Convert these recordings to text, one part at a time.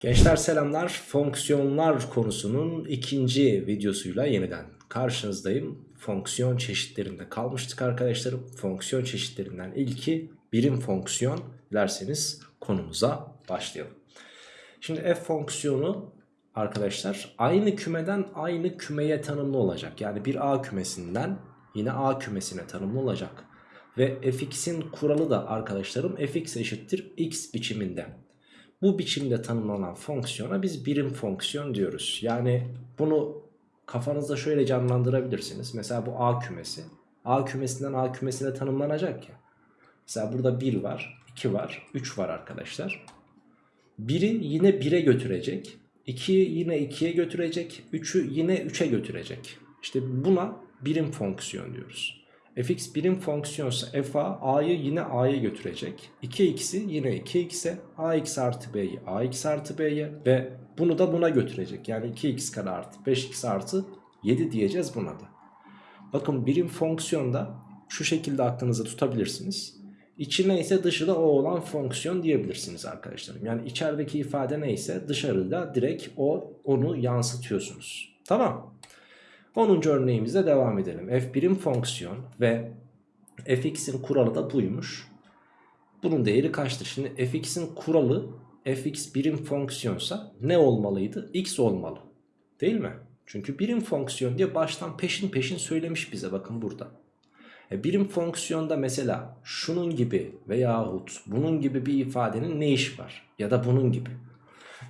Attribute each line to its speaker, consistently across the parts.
Speaker 1: Gençler selamlar. Fonksiyonlar konusunun ikinci videosuyla yeniden karşınızdayım. Fonksiyon çeşitlerinde kalmıştık arkadaşlarım. Fonksiyon çeşitlerinden ilki birim fonksiyon. Dilerseniz konumuza başlayalım. Şimdi f fonksiyonu arkadaşlar aynı kümeden aynı kümeye tanımlı olacak. Yani bir a kümesinden yine a kümesine tanımlı olacak. Ve fx'in kuralı da arkadaşlarım fx eşittir x biçiminde. Bu biçimde tanımlanan fonksiyona biz birim fonksiyon diyoruz. Yani bunu kafanızda şöyle canlandırabilirsiniz. Mesela bu A kümesi. A kümesinden A kümesine tanımlanacak ya. Mesela burada 1 var, 2 var, 3 var arkadaşlar. 1'i yine 1'e götürecek. 2'yi yine 2'ye götürecek. 3'ü yine 3'e götürecek. İşte buna birim fonksiyon diyoruz fx birim fonksiyonsa fa a'yı yine a'ya götürecek. 2x'i yine 2x'e ax artı b'yi ax artı b'ye ve bunu da buna götürecek. Yani 2x kare artı 5x artı 7 diyeceğiz buna da. Bakın birim fonksiyonda şu şekilde aklınıza tutabilirsiniz. İçi neyse dışı da o olan fonksiyon diyebilirsiniz arkadaşlarım. Yani içerideki ifade neyse dışarıda direkt o onu yansıtıyorsunuz. Tamam. 10. örneğimize devam edelim. f birim fonksiyon ve fx'in kuralı da buymuş. Bunun değeri kaçtır? Şimdi fx'in kuralı fx birim fonksiyonsa ne olmalıydı? x olmalı. Değil mi? Çünkü birim fonksiyon diye baştan peşin peşin söylemiş bize bakın burada. E birim fonksiyonda mesela şunun gibi veyahut bunun gibi bir ifadenin ne iş var? Ya da bunun gibi.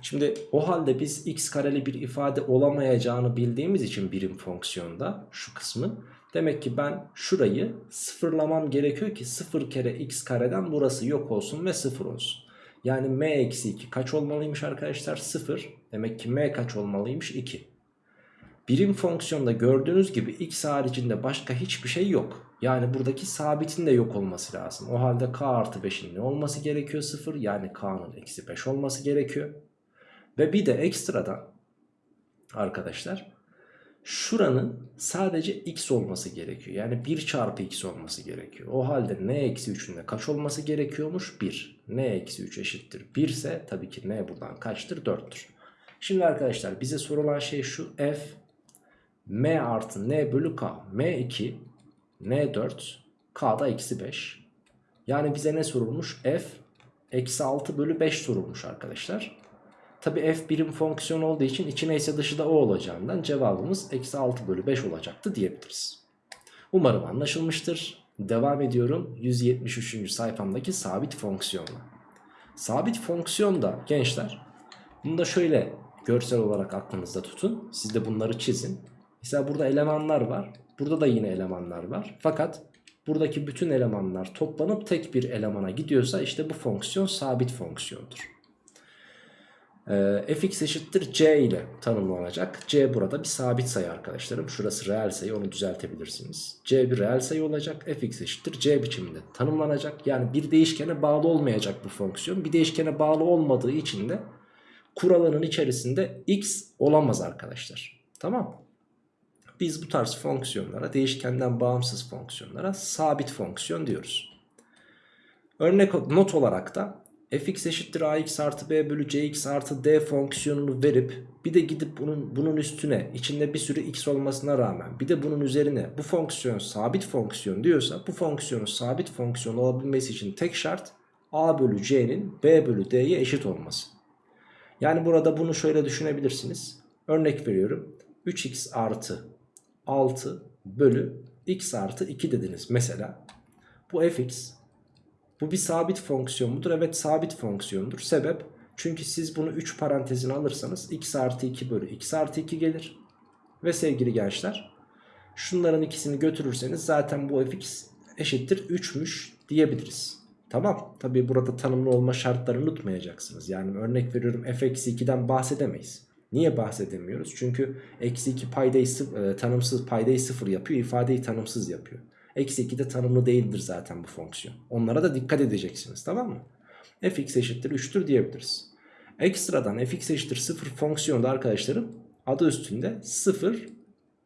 Speaker 1: Şimdi o halde biz x kareli bir ifade olamayacağını bildiğimiz için birim fonksiyonda şu kısmı. Demek ki ben şurayı sıfırlamam gerekiyor ki 0 kere x kareden burası yok olsun ve 0 olsun. Yani m eksi 2 kaç olmalıymış arkadaşlar? 0. Demek ki m kaç olmalıymış? 2. Birim fonksiyonda gördüğünüz gibi x haricinde başka hiçbir şey yok. Yani buradaki sabitin de yok olması lazım. O halde k artı 5'in ne olması gerekiyor? 0. Yani k'nın eksi 5 olması gerekiyor. Ve bir de ekstradan arkadaşlar şuranın sadece x olması gerekiyor. Yani 1 çarpı x olması gerekiyor. O halde n eksi 3'ün de kaç olması gerekiyormuş? 1. n eksi 3 eşittir 1 ise tabii ki n buradan kaçtır? 4'tür. Şimdi arkadaşlar bize sorulan şey şu f m artı n bölü k m2 n4 k da eksi 5. Yani bize ne sorulmuş? f eksi 6 bölü 5 sorulmuş arkadaşlar. Tabi f birim fonksiyon olduğu için içi neyse dışı da o olacağından cevabımız eksi 6 bölü 5 olacaktı diyebiliriz. Umarım anlaşılmıştır. Devam ediyorum 173. sayfamdaki sabit fonksiyonla. Sabit fonksiyon da gençler bunu da şöyle görsel olarak aklınızda tutun. Siz de bunları çizin. Mesela burada elemanlar var. Burada da yine elemanlar var. Fakat buradaki bütün elemanlar toplanıp tek bir elemana gidiyorsa işte bu fonksiyon sabit fonksiyondur. E, fx eşittir c ile tanımlanacak. c burada bir sabit sayı arkadaşlarım. Şurası reel sayı onu düzeltebilirsiniz. c bir reel sayı olacak. fx eşittir c biçiminde tanımlanacak. Yani bir değişkene bağlı olmayacak bu fonksiyon. Bir değişkene bağlı olmadığı için de kuralının içerisinde x olamaz arkadaşlar. Tamam Biz bu tarz fonksiyonlara değişkenden bağımsız fonksiyonlara sabit fonksiyon diyoruz. Örnek not olarak da fx eşittir ax artı b bölü cx artı d fonksiyonunu verip bir de gidip bunun, bunun üstüne içinde bir sürü x olmasına rağmen bir de bunun üzerine bu fonksiyon sabit fonksiyon diyorsa bu fonksiyonun sabit fonksiyon olabilmesi için tek şart a bölü c'nin b bölü d'ye eşit olması. Yani burada bunu şöyle düşünebilirsiniz. Örnek veriyorum 3x artı 6 bölü x artı 2 dediniz mesela. Bu fx bu bir sabit fonksiyon mudur? Evet sabit fonksiyondur. Sebep? Çünkü siz bunu 3 parantezine alırsanız x artı 2 bölü x artı 2 gelir. Ve sevgili gençler şunların ikisini götürürseniz zaten bu fx eşittir 3'müş diyebiliriz. Tamam tabi burada tanımlı olma şartlarını unutmayacaksınız. Yani örnek veriyorum f eksi 2'den bahsedemeyiz. Niye bahsedemiyoruz? Çünkü eksi 2 paydayı, e, tanımsız paydayı sıfır yapıyor ifadeyi tanımsız yapıyor. Eksi 2 de tanımlı değildir zaten bu fonksiyon. Onlara da dikkat edeceksiniz tamam mı? fx eşittir 3'tür diyebiliriz. Ekstradan fx eşittir 0 fonksiyonu da arkadaşlarım adı üstünde 0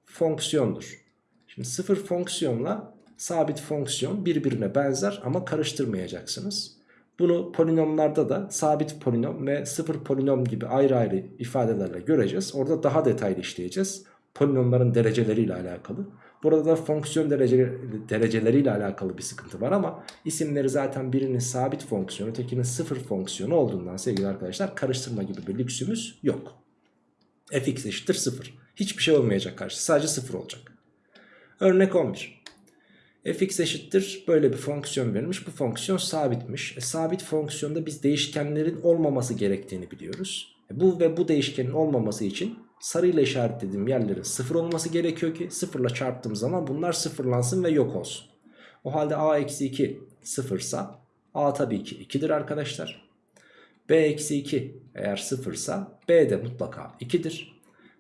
Speaker 1: fonksiyondur. Şimdi 0 fonksiyonla sabit fonksiyon birbirine benzer ama karıştırmayacaksınız. Bunu polinomlarda da sabit polinom ve sıfır polinom gibi ayrı ayrı ifadelerle göreceğiz. Orada daha detaylı işleyeceğiz. Polinomların dereceleriyle alakalı. Burada da fonksiyon dereceleri, dereceleriyle alakalı bir sıkıntı var ama isimleri zaten birinin sabit fonksiyonu ötekinin sıfır fonksiyonu olduğundan sevgili arkadaşlar karıştırma gibi bir lüksümüz yok. fx eşittir 0. Hiçbir şey olmayacak karşı sadece 0 olacak. Örnek 11. fx eşittir böyle bir fonksiyon verilmiş. Bu fonksiyon sabitmiş. E, sabit fonksiyonda biz değişkenlerin olmaması gerektiğini biliyoruz. E, bu ve bu değişkenin olmaması için sarıyla işaretlediğim yerlerin sıfır olması gerekiyor ki sıfırla çarptığım zaman bunlar sıfırlansın ve yok olsun. O halde a eksi 2 sıfırsa a tabii ki 2'dir arkadaşlar. b eksi 2 eğer sıfırsa b de mutlaka 2'dir.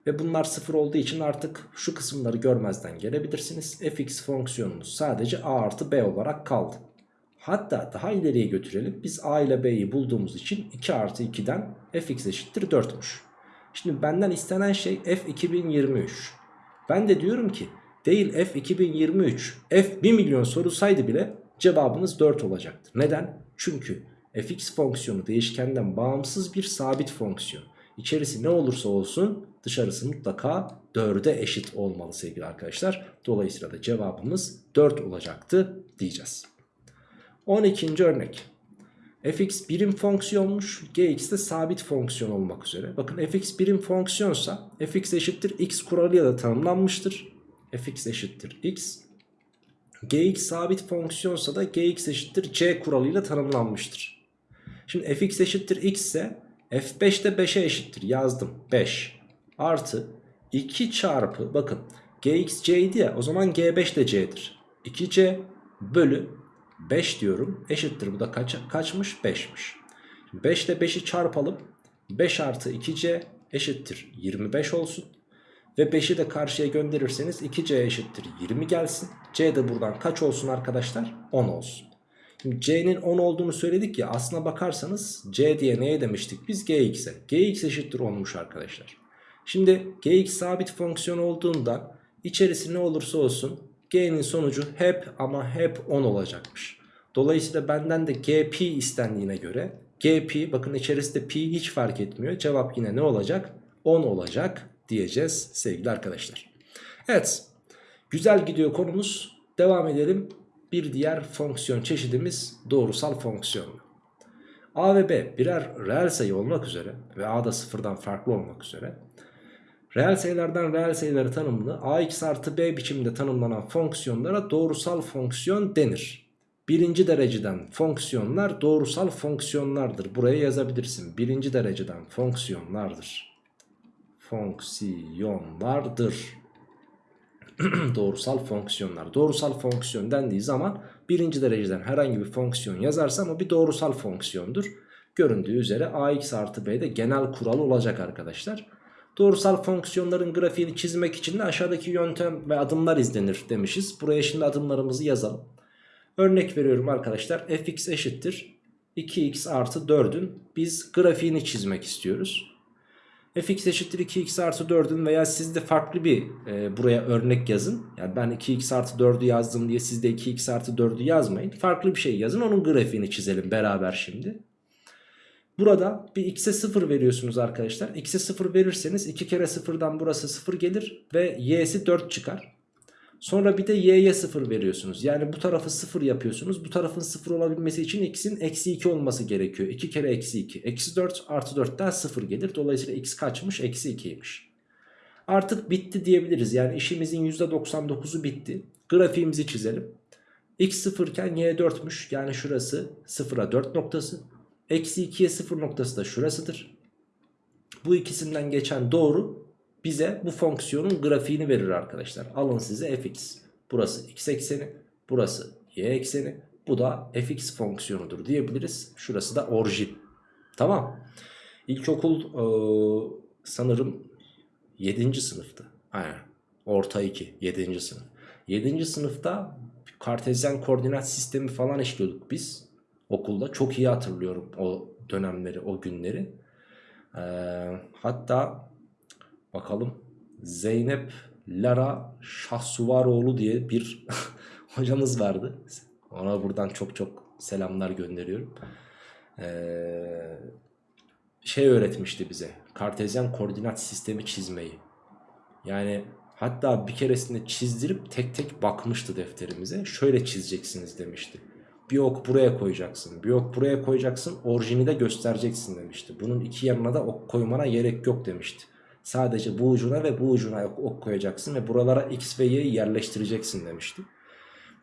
Speaker 1: Ve bunlar sıfır olduğu için artık şu kısımları görmezden gelebilirsiniz. fx fonksiyonumuz sadece a artı b olarak kaldı. Hatta daha ileriye götürelim. Biz a ile b'yi bulduğumuz için 2 artı 2'den fx eşittir 4'müş. Şimdi benden istenen şey F2023. Ben de diyorum ki değil F2023 F 1 milyon sorulsaydı bile cevabınız 4 olacaktır. Neden? Çünkü fx fonksiyonu değişkenden bağımsız bir sabit fonksiyon. İçerisi ne olursa olsun dışarısı mutlaka 4'e eşit olmalı sevgili arkadaşlar. Dolayısıyla da cevabımız 4 olacaktı diyeceğiz. 12. örnek fx birim fonksiyonmuş gx de sabit fonksiyon olmak üzere. Bakın fx birim fonksiyonsa fx eşittir x kuralıyla da tanımlanmıştır. fx eşittir x. gx sabit fonksiyonsa da gx eşittir c kuralıyla tanımlanmıştır. Şimdi fx eşittir x ise f5 de 5'e eşittir yazdım 5 artı 2 çarpı bakın gx c'ydi ya o zaman g5 de c'dir. 2c bölü 5 diyorum. Eşittir bu da kaç, kaçmış? 5'miş 5 ile 5'i çarpalım. 5 artı 2c eşittir 25 olsun. Ve 5'i de karşıya gönderirseniz 2c eşittir 20 gelsin. C de buradan kaç olsun arkadaşlar? 10 olsun. Şimdi c'nin 10 olduğunu söyledik ya aslına bakarsanız c diye neye demiştik biz? Gx'e. Gx eşittir 10'muş arkadaşlar. Şimdi gx sabit fonksiyon olduğunda içerisi ne olursa olsun G'nin sonucu hep ama hep 10 olacakmış. Dolayısıyla benden de GP istendiğine göre GP bakın içerisinde P hiç fark etmiyor. Cevap yine ne olacak? 10 olacak diyeceğiz sevgili arkadaşlar. Evet güzel gidiyor konumuz. Devam edelim. Bir diğer fonksiyon çeşidimiz doğrusal fonksiyon. A ve B birer reel sayı olmak üzere ve A da sıfırdan farklı olmak üzere Reel sayılardan reel sayıları tanımlı ax artı b biçiminde tanımlanan fonksiyonlara doğrusal fonksiyon denir. Birinci dereceden fonksiyonlar doğrusal fonksiyonlardır. Buraya yazabilirsin. Birinci dereceden fonksiyonlardır. Fonksiyonlardır. doğrusal fonksiyonlar. Doğrusal fonksiyon dendiği zaman birinci dereceden herhangi bir fonksiyon yazarsam o bir doğrusal fonksiyondur. Göründüğü üzere ax artı b de genel kural olacak arkadaşlar. Doğrusal fonksiyonların grafiğini çizmek için de aşağıdaki yöntem ve adımlar izlenir demişiz. Buraya şimdi adımlarımızı yazalım. Örnek veriyorum arkadaşlar fx eşittir 2x artı 4'ün biz grafiğini çizmek istiyoruz. fx eşittir 2x artı 4'ün veya siz de farklı bir e, buraya örnek yazın. Yani ben 2x artı 4'ü yazdım diye siz de 2x artı 4'ü yazmayın. Farklı bir şey yazın onun grafiğini çizelim beraber şimdi. Burada bir x'e 0 veriyorsunuz arkadaşlar. X'e 0 verirseniz 2 kere 0'dan burası 0 gelir ve y'si 4 çıkar. Sonra bir de y'ye 0 veriyorsunuz. Yani bu tarafı 0 yapıyorsunuz. Bu tarafın 0 olabilmesi için x'in eksi 2 olması gerekiyor. 2 kere eksi 2. Eksi 4 artı 4'ten 0 gelir. Dolayısıyla x kaçmış? Eksi 2'ymiş. Artık bitti diyebiliriz. Yani işimizin %99'u bitti. Grafiğimizi çizelim. x 0 iken y 4'müş. Yani şurası 0'a 4 noktası. Eksi 2'ye 0 noktası da şurasıdır. Bu ikisinden geçen doğru bize bu fonksiyonun grafiğini verir arkadaşlar. Alın size fx. Burası x ekseni. Burası y ekseni. Bu da fx fonksiyonudur diyebiliriz. Şurası da orijin. Tamam. İlkokul e, sanırım 7. sınıftı. Aynen. Orta 2. 7. sınıf. 7. sınıfta kartezyen koordinat sistemi falan işliyorduk biz okulda. Çok iyi hatırlıyorum o dönemleri, o günleri. Ee, hatta bakalım Zeynep Lara Şahsuvaroğlu diye bir hocamız vardı. Ona buradan çok çok selamlar gönderiyorum. Ee, şey öğretmişti bize. Kartezyen koordinat sistemi çizmeyi. Yani hatta bir keresinde çizdirip tek tek bakmıştı defterimize. Şöyle çizeceksiniz demişti. Bir ok buraya koyacaksın. Bir ok buraya koyacaksın. Orijini de göstereceksin demişti. Bunun iki yanına da ok koymana gerek yok demişti. Sadece bu ucuna ve bu ucuna ok, koyacaksın ve buralara x ve y'yi yerleştireceksin demişti.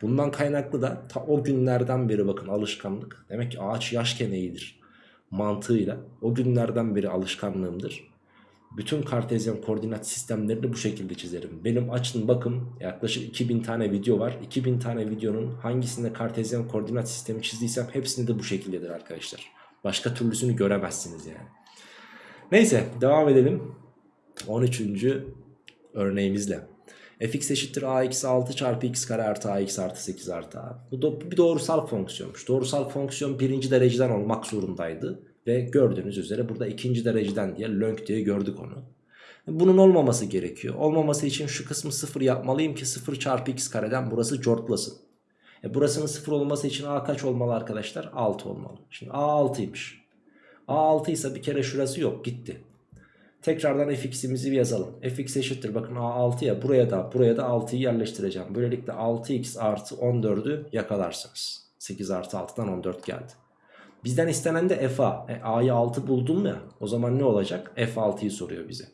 Speaker 1: Bundan kaynaklı da ta o günlerden beri bakın alışkanlık. Demek ki ağaç yaşken eğilir mantığıyla o günlerden beri alışkanlığımdır. Bütün kartezyen koordinat sistemlerini bu şekilde çizerim. Benim açın bakın yaklaşık 2000 tane video var. 2000 tane videonun hangisinde kartezyen koordinat sistemi çizdiysem hepsinde de bu şekildedir arkadaşlar. Başka türlüsünü göremezsiniz yani. Neyse devam edelim. 13. örneğimizle. fx eşittir ax 6 çarpı x kare artı ax artı 8 artı a. Bu da bir doğrusal fonksiyonmuş. Doğrusal fonksiyon birinci dereceden olmak zorundaydı. Ve gördüğünüz üzere burada ikinci dereceden diye lönk diye gördük onu. Bunun olmaması gerekiyor. Olmaması için şu kısmı 0 yapmalıyım ki 0 çarpı x kareden burası cortlasın. E burasının 0 olması için a kaç olmalı arkadaşlar? 6 olmalı. Şimdi a 6'ymış. a 6 ise bir kere şurası yok gitti. Tekrardan fx'imizi yazalım. fx eşittir bakın a6 ya buraya da buraya da 6'yı yerleştireceğim. Böylelikle 6x artı 14'ü yakalarsınız. 8 artı 6'dan 14 geldi. Bizden istenen de FA. E, A'yı 6 buldum ya. O zaman ne olacak? F6'yı soruyor bize.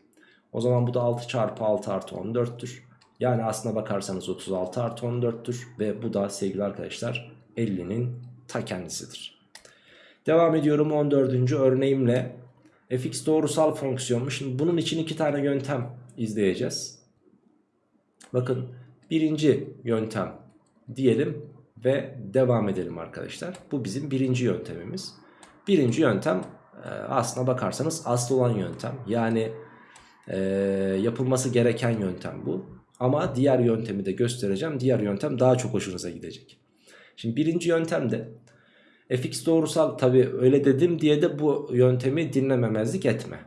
Speaker 1: O zaman bu da 6 çarpı 6 artı 14'tür. Yani aslına bakarsanız 36 artı 14'tür. Ve bu da sevgili arkadaşlar 50'nin ta kendisidir. Devam ediyorum 14. örneğimle. fx doğrusal fonksiyonmuş. Şimdi bunun için iki tane yöntem izleyeceğiz. Bakın birinci yöntem diyelim ve devam edelim arkadaşlar. Bu bizim birinci yöntemimiz. Birinci yöntem e, aslına bakarsanız asıl olan yöntem. Yani e, yapılması gereken yöntem bu. Ama diğer yöntemi de göstereceğim. Diğer yöntem daha çok hoşunuza gidecek. Şimdi birinci yöntemde fx doğrusal tabi öyle dedim diye de bu yöntemi dinlememezlik etme.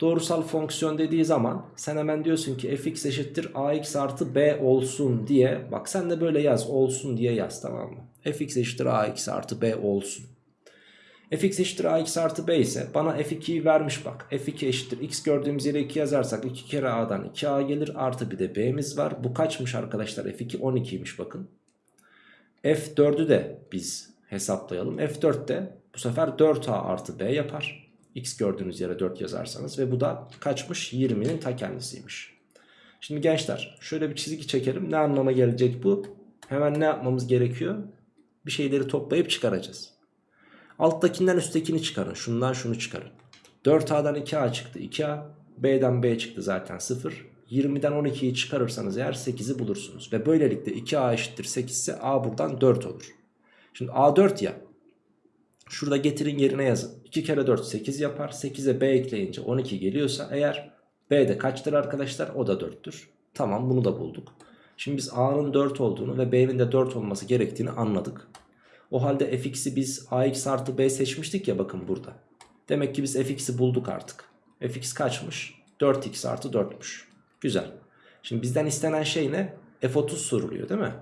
Speaker 1: Doğrusal fonksiyon dediği zaman sen hemen diyorsun ki fx eşittir ax artı b olsun diye. Bak sen de böyle yaz olsun diye yaz tamam mı? fx eşittir ax artı b olsun. fx eşittir ax artı b ise bana f2'yi vermiş bak. f2 eşittir x gördüğümüz yere 2 yazarsak 2 kere a'dan 2a gelir artı bir de b'miz var. Bu kaçmış arkadaşlar f2 12'ymiş bakın. f4'ü de biz hesaplayalım. f4 de bu sefer 4a artı b yapar x gördüğünüz yere 4 yazarsanız ve bu da kaçmış 20'nin ta kendisiymiş. Şimdi gençler şöyle bir çizgi çekelim. Ne anlama gelecek bu? Hemen ne yapmamız gerekiyor? Bir şeyleri toplayıp çıkaracağız. Alttakinden üsttekini çıkarın. Şundan şunu çıkarın. 4A'dan 2A çıktı 2A. B'den B çıktı zaten 0. 20'den 12'yi çıkarırsanız eğer 8'i bulursunuz. Ve böylelikle 2A eşittir 8 ise A buradan 4 olur. Şimdi A 4 ya. Şurada getirin yerine yazın. 2 kere 4 8 yapar. 8'e b ekleyince 12 geliyorsa eğer b de kaçtır arkadaşlar? O da 4'tür. Tamam bunu da bulduk. Şimdi biz a'nın 4 olduğunu ve b'nin de 4 olması gerektiğini anladık. O halde fx'i biz ax artı b seçmiştik ya bakın burada. Demek ki biz fx'i bulduk artık. fx kaçmış? 4x artı 4'müş. Güzel. Şimdi bizden istenen şey ne? f30 soruluyor değil mi?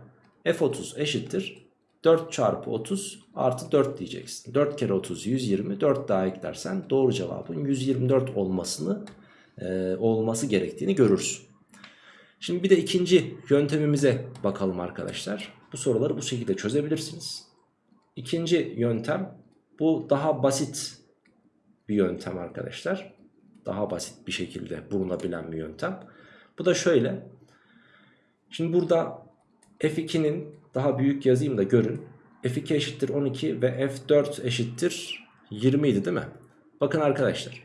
Speaker 1: f30 eşittir 4 çarpı 30 artı 4 diyeceksin. 4 kere 30 120 4 daha eklersen doğru cevabın 124 olmasını e, olması gerektiğini görürsün. Şimdi bir de ikinci yöntemimize bakalım arkadaşlar. Bu soruları bu şekilde çözebilirsiniz. İkinci yöntem bu daha basit bir yöntem arkadaşlar. Daha basit bir şekilde bulunabilen bir yöntem. Bu da şöyle. Şimdi burada F2'nin daha büyük yazayım da görün. F2 eşittir 12 ve F4 eşittir 20 idi değil mi? Bakın arkadaşlar.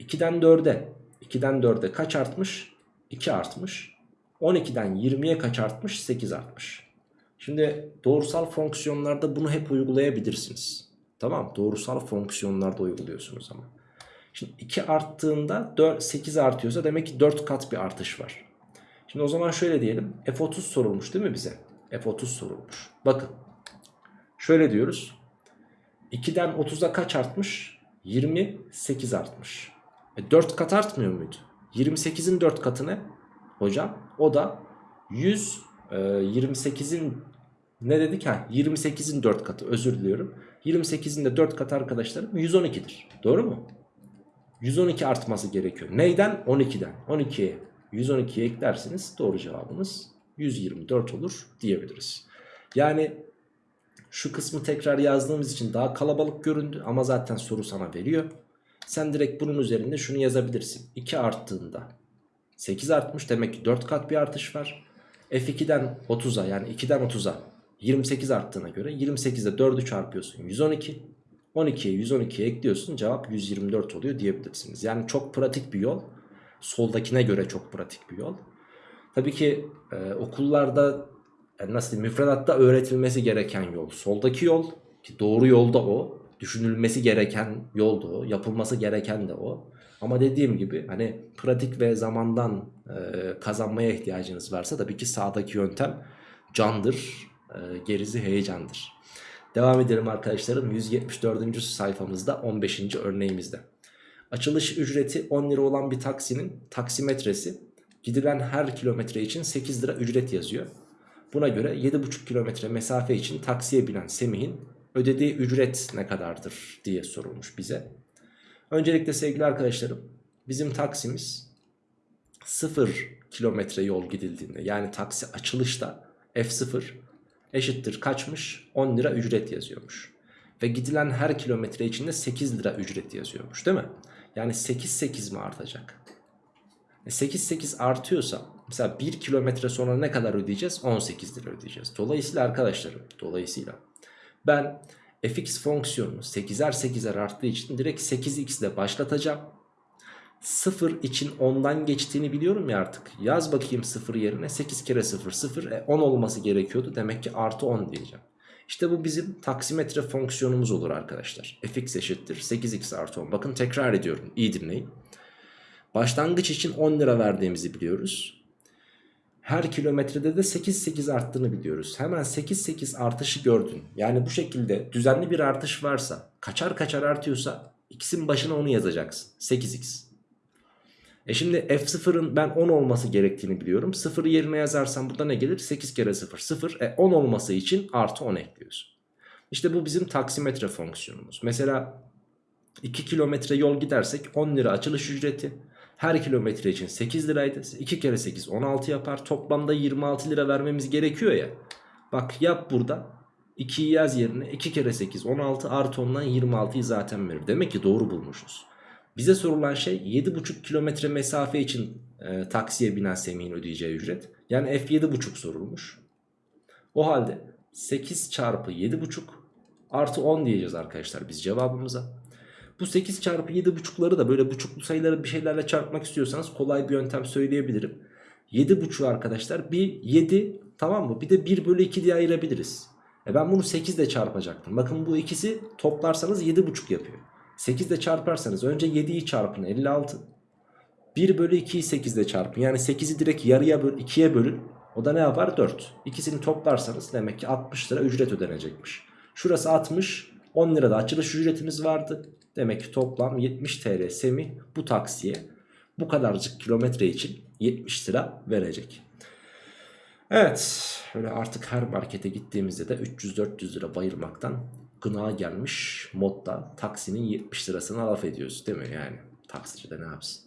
Speaker 1: 2'den 4'e 2'den 4'e kaç artmış? 2 artmış. 12'den 20'ye kaç artmış? 8 artmış. Şimdi doğrusal fonksiyonlarda bunu hep uygulayabilirsiniz. Tamam doğrusal fonksiyonlarda uyguluyorsunuz ama. Şimdi 2 arttığında 4, 8 artıyorsa demek ki 4 kat bir artış var. Şimdi o zaman şöyle diyelim. F30 sorulmuş değil mi bize? F30 sorulmuş. Bakın. Şöyle diyoruz. 2'den 30'a kaç artmış? 28 artmış. E 4 kat artmıyor muydu? 28'in 4 katı ne? Hocam o da 100 e, 28'in ne dedik ha 28'in 4 katı özür diliyorum. 28'in de 4 katı arkadaşlarım 112'dir. Doğru mu? 112 artması gerekiyor. Neyden? 12'den. 12'ye 112'ye eklerseniz doğru cevabımız 124 olur diyebiliriz. Yani şu kısmı tekrar yazdığımız için daha kalabalık göründü ama zaten soru sana veriyor. Sen direkt bunun üzerinde şunu yazabilirsin. 2 arttığında 8 artmış demek ki 4 kat bir artış var. F2'den 30'a yani 2'den 30'a 28 arttığına göre 28'de 4'ü çarpıyorsun 112. 12'ye 112'ye ekliyorsun cevap 124 oluyor diyebilirsiniz. Yani çok pratik bir yol. Soldakine göre çok pratik bir yol. Tabii ki e, okullarda yani nasıl diyeyim, müfredatta öğretilmesi gereken yol. Soldaki yol ki doğru yolda o. Düşünülmesi gereken yol da o. Yapılması gereken de o. Ama dediğim gibi hani pratik ve zamandan e, kazanmaya ihtiyacınız varsa tabii ki sağdaki yöntem candır. E, gerisi heyecandır. Devam edelim arkadaşlarım 174. sayfamızda 15. örneğimizde. Açılış ücreti 10 lira olan bir taksinin taksimetresi gidilen her kilometre için 8 lira ücret yazıyor. Buna göre 7,5 kilometre mesafe için taksiye binen Semih'in ödediği ücret ne kadardır diye sorulmuş bize. Öncelikle sevgili arkadaşlarım bizim taksimiz 0 kilometre yol gidildiğinde yani taksi açılışta F0 eşittir kaçmış 10 lira ücret yazıyormuş. Ve gidilen her kilometre içinde 8 lira ücret yazıyormuş değil mi? Yani 8 8 mi artacak? 8 8 artıyorsa mesela 1 kilometre sonra ne kadar ödeyeceğiz? 18 lira ödeyeceğiz. Dolayısıyla arkadaşlarım dolayısıyla ben fx fonksiyonunu 8'er 8'er arttığı için direkt 8x ile başlatacağım. 0 için 10'dan geçtiğini biliyorum ya artık. Yaz bakayım 0 yerine 8 kere 0 0 e 10 olması gerekiyordu. Demek ki artı 10 diyeceğim. İşte bu bizim taksimetre fonksiyonumuz olur arkadaşlar. fx eşittir 8x artı 10. Bakın tekrar ediyorum iyi dinleyin. Başlangıç için 10 lira verdiğimizi biliyoruz. Her kilometrede de 8-8 arttığını biliyoruz. Hemen 8-8 artışı gördün. Yani bu şekilde düzenli bir artış varsa kaçar kaçar artıyorsa x'in başına onu yazacaksın. 8x. E şimdi f0'ın ben 10 olması gerektiğini biliyorum. 0'ı yerine yazarsam burada ne gelir? 8 kere 0 0. E 10 olması için artı 10 ekliyorsun. İşte bu bizim taksimetre fonksiyonumuz. Mesela 2 kilometre yol gidersek 10 lira açılış ücreti. Her kilometre için 8 liraydı. 2 kere 8 16 yapar. Toplamda 26 lira vermemiz gerekiyor ya. Bak yap burada. 2'yi yaz yerine 2 kere 8 16 artı 10'dan 26'yı zaten verir. Demek ki doğru bulmuşuz. Bize sorulan şey 7,5 kilometre mesafe için e, taksiye binen Semih'in ödeyeceği ücret. Yani F7,5 sorulmuş. O halde 8 çarpı 7,5 artı 10 diyeceğiz arkadaşlar biz cevabımıza. Bu 8 çarpı 7,5'ları da böyle buçuklu sayıları bir şeylerle çarpmak istiyorsanız kolay bir yöntem söyleyebilirim. 7,5'u arkadaşlar bir 7 tamam mı? Bir de 1 bölü 2 diye ayırabiliriz. E ben bunu 8 ile çarpacaktım. Bakın bu ikisi toplarsanız 7,5 yapıyor. 8 ile çarparsanız önce 7'yi çarpın 56. 1 bölü 2'yi 8 ile çarpın. Yani 8'i direkt yarıya böl 2'ye bölün. O da ne yapar? 4. İkisini toplarsanız demek ki 60 lira ücret ödenecekmiş. Şurası 60. 10 lirada açılış ücretimiz vardı. Demek ki toplam 70 TL Semih bu taksiye bu kadarcık kilometre için 70 lira verecek. Evet öyle artık her markete gittiğimizde de 300-400 lira bayırmaktan gına gelmiş modda taksinin 70 lirasına laf ediyoruz değil mi yani taksici de ne yapsın.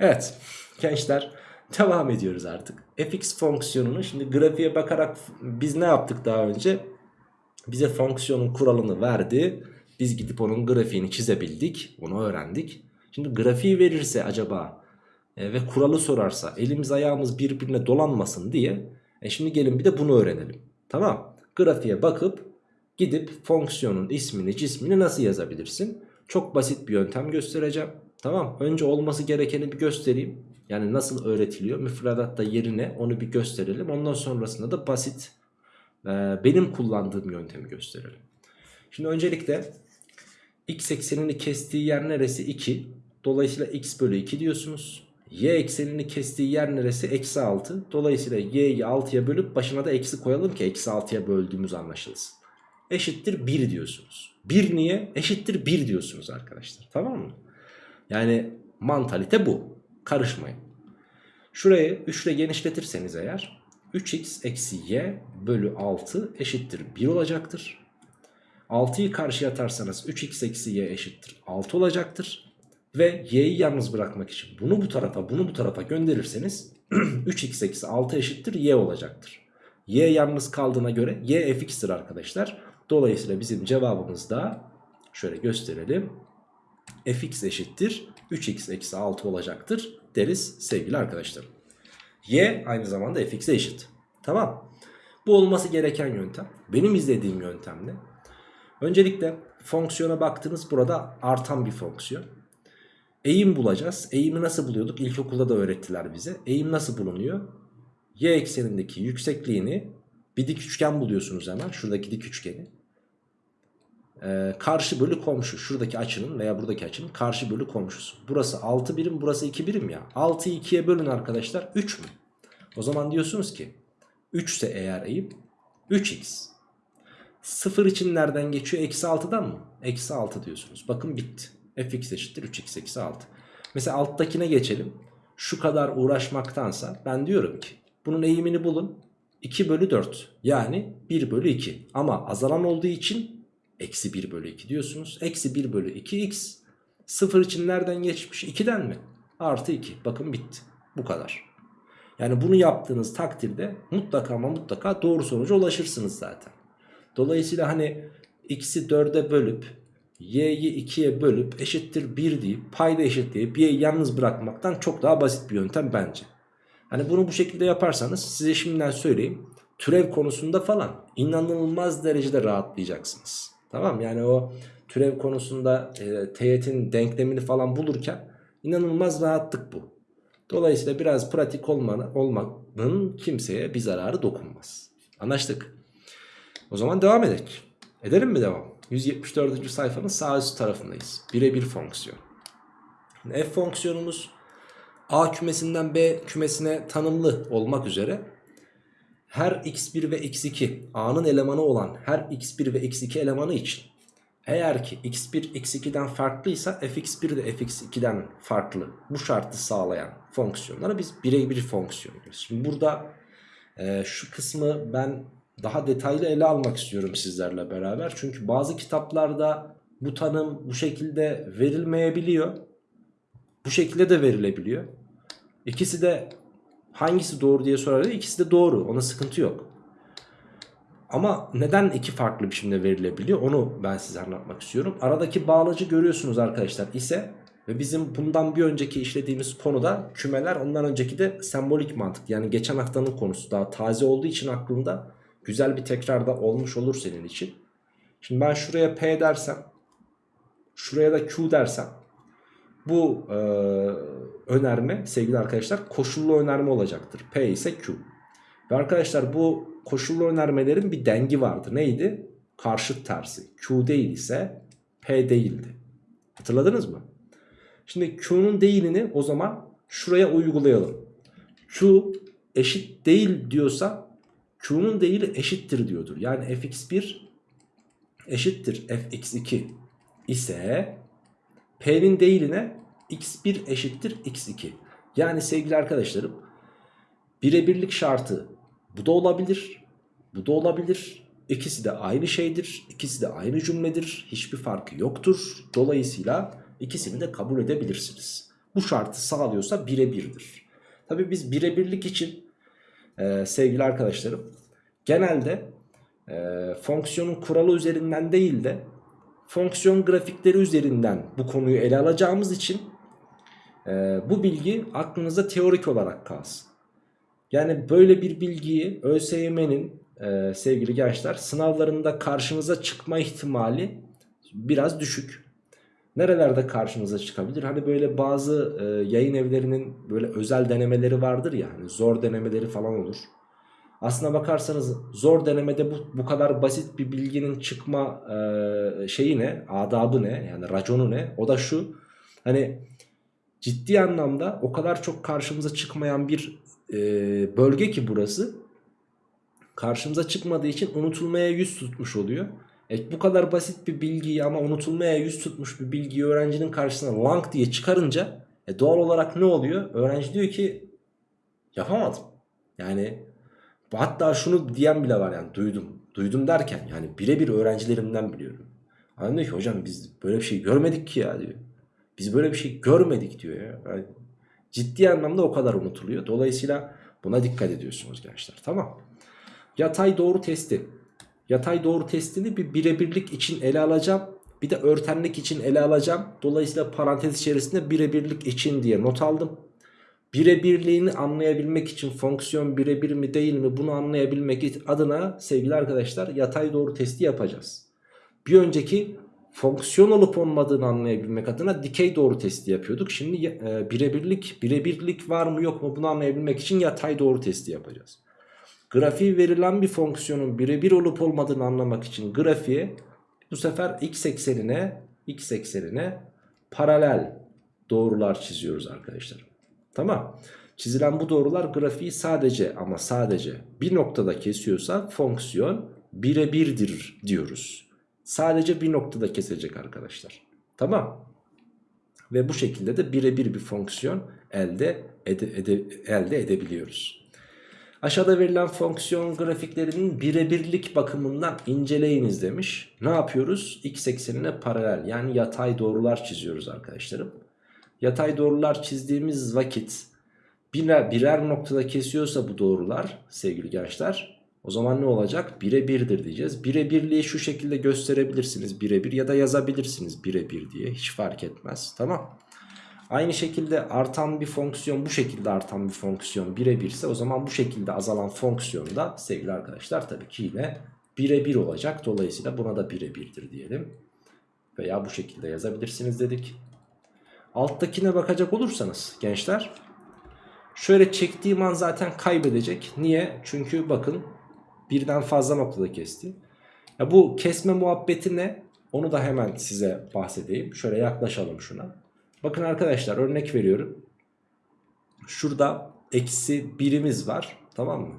Speaker 1: Evet gençler devam ediyoruz artık. fx fonksiyonunu şimdi grafiğe bakarak biz ne yaptık daha önce? Bize fonksiyonun kuralını verdi. Biz gidip onun grafiğini çizebildik. Onu öğrendik. Şimdi grafiği verirse acaba e, ve kuralı sorarsa elimiz ayağımız birbirine dolanmasın diye e şimdi gelin bir de bunu öğrenelim. Tamam. Grafiğe bakıp gidip fonksiyonun ismini cismini nasıl yazabilirsin? Çok basit bir yöntem göstereceğim. Tamam. Önce olması gerekeni bir göstereyim. Yani nasıl öğretiliyor müfredatta yerine onu bir gösterelim. Ondan sonrasında da basit e, benim kullandığım yöntemi gösterelim. Şimdi öncelikle x eksenini kestiği yer neresi? 2. Dolayısıyla x bölü 2 diyorsunuz. Y eksenini kestiği yer neresi? Eksi 6. Dolayısıyla y'yi 6'ya bölüp başına da eksi koyalım ki eksi 6'ya böldüğümüz anlaşılsın. Eşittir 1 diyorsunuz. 1 niye? Eşittir 1 diyorsunuz arkadaşlar. Tamam mı? Yani mantalite bu. Karışmayın. Şurayı 3 ile genişletirseniz eğer 3x eksi y bölü 6 eşittir 1 olacaktır. 6'yı karşıya atarsanız 3x eksi y eşittir 6 olacaktır. Ve y'yi yalnız bırakmak için bunu bu tarafa bunu bu tarafa gönderirseniz 3x eksi 6 eşittir y olacaktır. Y yalnız kaldığına göre y fx'tir arkadaşlar. Dolayısıyla bizim cevabımız da şöyle gösterelim. fx eşittir 3x eksi 6 olacaktır deriz sevgili arkadaşlarım. Y aynı zamanda fx'e eşit. Tamam. Bu olması gereken yöntem. Benim izlediğim yöntem ne? Öncelikle fonksiyona baktınız burada artan bir fonksiyon. Eğim bulacağız. Eğimi nasıl buluyorduk? İlkokulda da öğrettiler bize. Eğim nasıl bulunuyor? Y eksenindeki yüksekliğini bir dik üçgen buluyorsunuz hemen. Şuradaki dik üçgeni. Ee, karşı bölü komşu. Şuradaki açının veya buradaki açının karşı bölü komşusu. Burası 6 birim burası 2 birim ya. 6'yı 2'ye bölün arkadaşlar 3 mü? O zaman diyorsunuz ki 3 ise eğer eğim 3x. 0 için nereden geçiyor? Eksi 6'dan mı? Eksi 6 diyorsunuz. Bakın bitti. fx eşittir 3x eksi 6. Mesela alttakine geçelim. Şu kadar uğraşmaktansa ben diyorum ki bunun eğimini bulun. 2 bölü 4 yani 1 bölü 2 ama azalan olduğu için eksi 1 bölü 2 diyorsunuz. Eksi 1 bölü 2x 0 için nereden geçmiş? 2'den mi? Artı 2 bakın bitti bu kadar. Yani bunu yaptığınız takdirde mutlaka ama mutlaka doğru sonuca ulaşırsınız zaten. Dolayısıyla hani x'i 4'e bölüp y'yi 2'ye bölüp eşittir 1 deyip payda eşitleyip y'yi yalnız bırakmaktan çok daha basit bir yöntem bence. Hani bunu bu şekilde yaparsanız size şimdiden söyleyeyim türev konusunda falan inanılmaz derecede rahatlayacaksınız. Tamam yani o türev konusunda e, teğetin denklemini falan bulurken inanılmaz rahatlık bu. Dolayısıyla biraz pratik olmanın, kimseye bir zararı dokunmaz. Anlaştık. O zaman devam edelim. Edelim mi devam? 174. sayfanın sağ üst tarafındayız. Birebir fonksiyon. F fonksiyonumuz A kümesinden B kümesine tanımlı olmak üzere her x1 ve x2 A'nın elemanı olan her x1 ve x2 elemanı için eğer ki x1 x2'den farklıysa fx1 de fx2'den farklı bu şartı sağlayan fonksiyonlara biz birebir fonksiyon diyoruz. Şimdi burada e, şu kısmı ben daha detaylı ele almak istiyorum sizlerle beraber. Çünkü bazı kitaplarda bu tanım bu şekilde verilmeyebiliyor. Bu şekilde de verilebiliyor. İkisi de hangisi doğru diye sorarlar. İkisi de doğru. Ona sıkıntı yok. Ama neden iki farklı biçimde verilebiliyor onu ben size anlatmak istiyorum. Aradaki bağlacı görüyorsunuz arkadaşlar ise ve bizim bundan bir önceki işlediğimiz konuda kümeler ondan önceki de sembolik mantık. Yani geçen haftanın konusu daha taze olduğu için aklımda güzel bir tekrarda olmuş olur senin için. Şimdi ben şuraya P dersem şuraya da Q dersem bu e, önerme sevgili arkadaşlar koşullu önerme olacaktır. P ise Q. Ve arkadaşlar bu koşullu önermelerin bir dengi vardı. Neydi? Karşıt tersi. Q değil ise P değildi. Hatırladınız mı? Şimdi Q'nun değilini o zaman şuraya uygulayalım. Q eşit değil diyorsa Q'nun değili eşittir diyordur. Yani fx1 eşittir fx2 ise P'nin değiline x1 eşittir x2. Yani sevgili arkadaşlarım birebirlik şartı bu da olabilir. Bu da olabilir. İkisi de aynı şeydir. İkisi de aynı cümledir. Hiçbir farkı yoktur. Dolayısıyla ikisini de kabul edebilirsiniz. Bu şartı sağlıyorsa birebirdir. Tabi biz birebirlik için e, sevgili arkadaşlarım genelde e, fonksiyonun kuralı üzerinden değil de fonksiyon grafikleri üzerinden bu konuyu ele alacağımız için e, bu bilgi aklınızda teorik olarak kalsın. Yani böyle bir bilgiyi ÖSYM'nin e, sevgili gençler sınavlarında karşınıza çıkma ihtimali biraz düşük. Nerelerde karşınıza çıkabilir? Hani böyle bazı e, yayın evlerinin böyle özel denemeleri vardır ya hani zor denemeleri falan olur. Aslına bakarsanız zor denemede bu, bu kadar basit bir bilginin çıkma e, şeyi ne? Adabı ne? Yani raconu ne? O da şu. Hani ciddi anlamda o kadar çok karşımıza çıkmayan bir e, bölge ki burası. Karşımıza çıkmadığı için unutulmaya yüz tutmuş oluyor. E, bu kadar basit bir bilgiyi ama unutulmaya yüz tutmuş bir bilgiyi öğrencinin karşısına lang diye çıkarınca e, doğal olarak ne oluyor? Öğrenci diyor ki yapamadım. Yani Hatta şunu diyen bile var yani duydum. Duydum derken yani birebir öğrencilerimden biliyorum. Adam diyor ki hocam biz böyle bir şey görmedik ki ya diyor. Biz böyle bir şey görmedik diyor ya. Yani ciddi anlamda o kadar unutuluyor. Dolayısıyla buna dikkat ediyorsunuz gençler. Tamam. Yatay doğru testi. Yatay doğru testini bir birebirlik için ele alacağım. Bir de örtenlik için ele alacağım. Dolayısıyla parantez içerisinde birebirlik için diye not aldım. Birebirliğini anlayabilmek için fonksiyon birebir mi değil mi bunu anlayabilmek adına sevgili arkadaşlar yatay doğru testi yapacağız. Bir önceki fonksiyon olup olmadığını anlayabilmek adına dikey doğru testi yapıyorduk. Şimdi e, birebirlik birebirlik var mı yok mu bunu anlayabilmek için yatay doğru testi yapacağız. Grafiği verilen bir fonksiyonun birebir olup olmadığını anlamak için grafiğe bu sefer x eksenine x eksenine paralel doğrular çiziyoruz arkadaşlar. Tamam. Çizilen bu doğrular grafiği sadece ama sadece bir noktada kesiyorsa fonksiyon birebirdir diyoruz. Sadece bir noktada kesecek arkadaşlar. Tamam. Ve bu şekilde de birebir bir fonksiyon elde, ede, ede, elde edebiliyoruz. Aşağıda verilen fonksiyon grafiklerinin birebirlik bakımından inceleyiniz demiş. Ne yapıyoruz? X eksenine paralel yani yatay doğrular çiziyoruz arkadaşlarım. Yatay doğrular çizdiğimiz vakit birer, birer noktada kesiyorsa bu doğrular sevgili gençler o zaman ne olacak? Birebirdir diyeceğiz. Birebirliği şu şekilde gösterebilirsiniz birebir ya da yazabilirsiniz birebir diye hiç fark etmez tamam. Aynı şekilde artan bir fonksiyon bu şekilde artan bir fonksiyon birebir ise o zaman bu şekilde azalan fonksiyon da sevgili arkadaşlar tabii ki yine birebir olacak. Dolayısıyla buna da birebirdir diyelim. Veya bu şekilde yazabilirsiniz dedik. Alttakine bakacak olursanız gençler şöyle çektiğim an zaten kaybedecek. Niye? Çünkü bakın birden fazla noktada kesti. Ya bu kesme muhabbeti ne? Onu da hemen size bahsedeyim. Şöyle yaklaşalım şuna. Bakın arkadaşlar örnek veriyorum. Şurada eksi birimiz var. Tamam mı?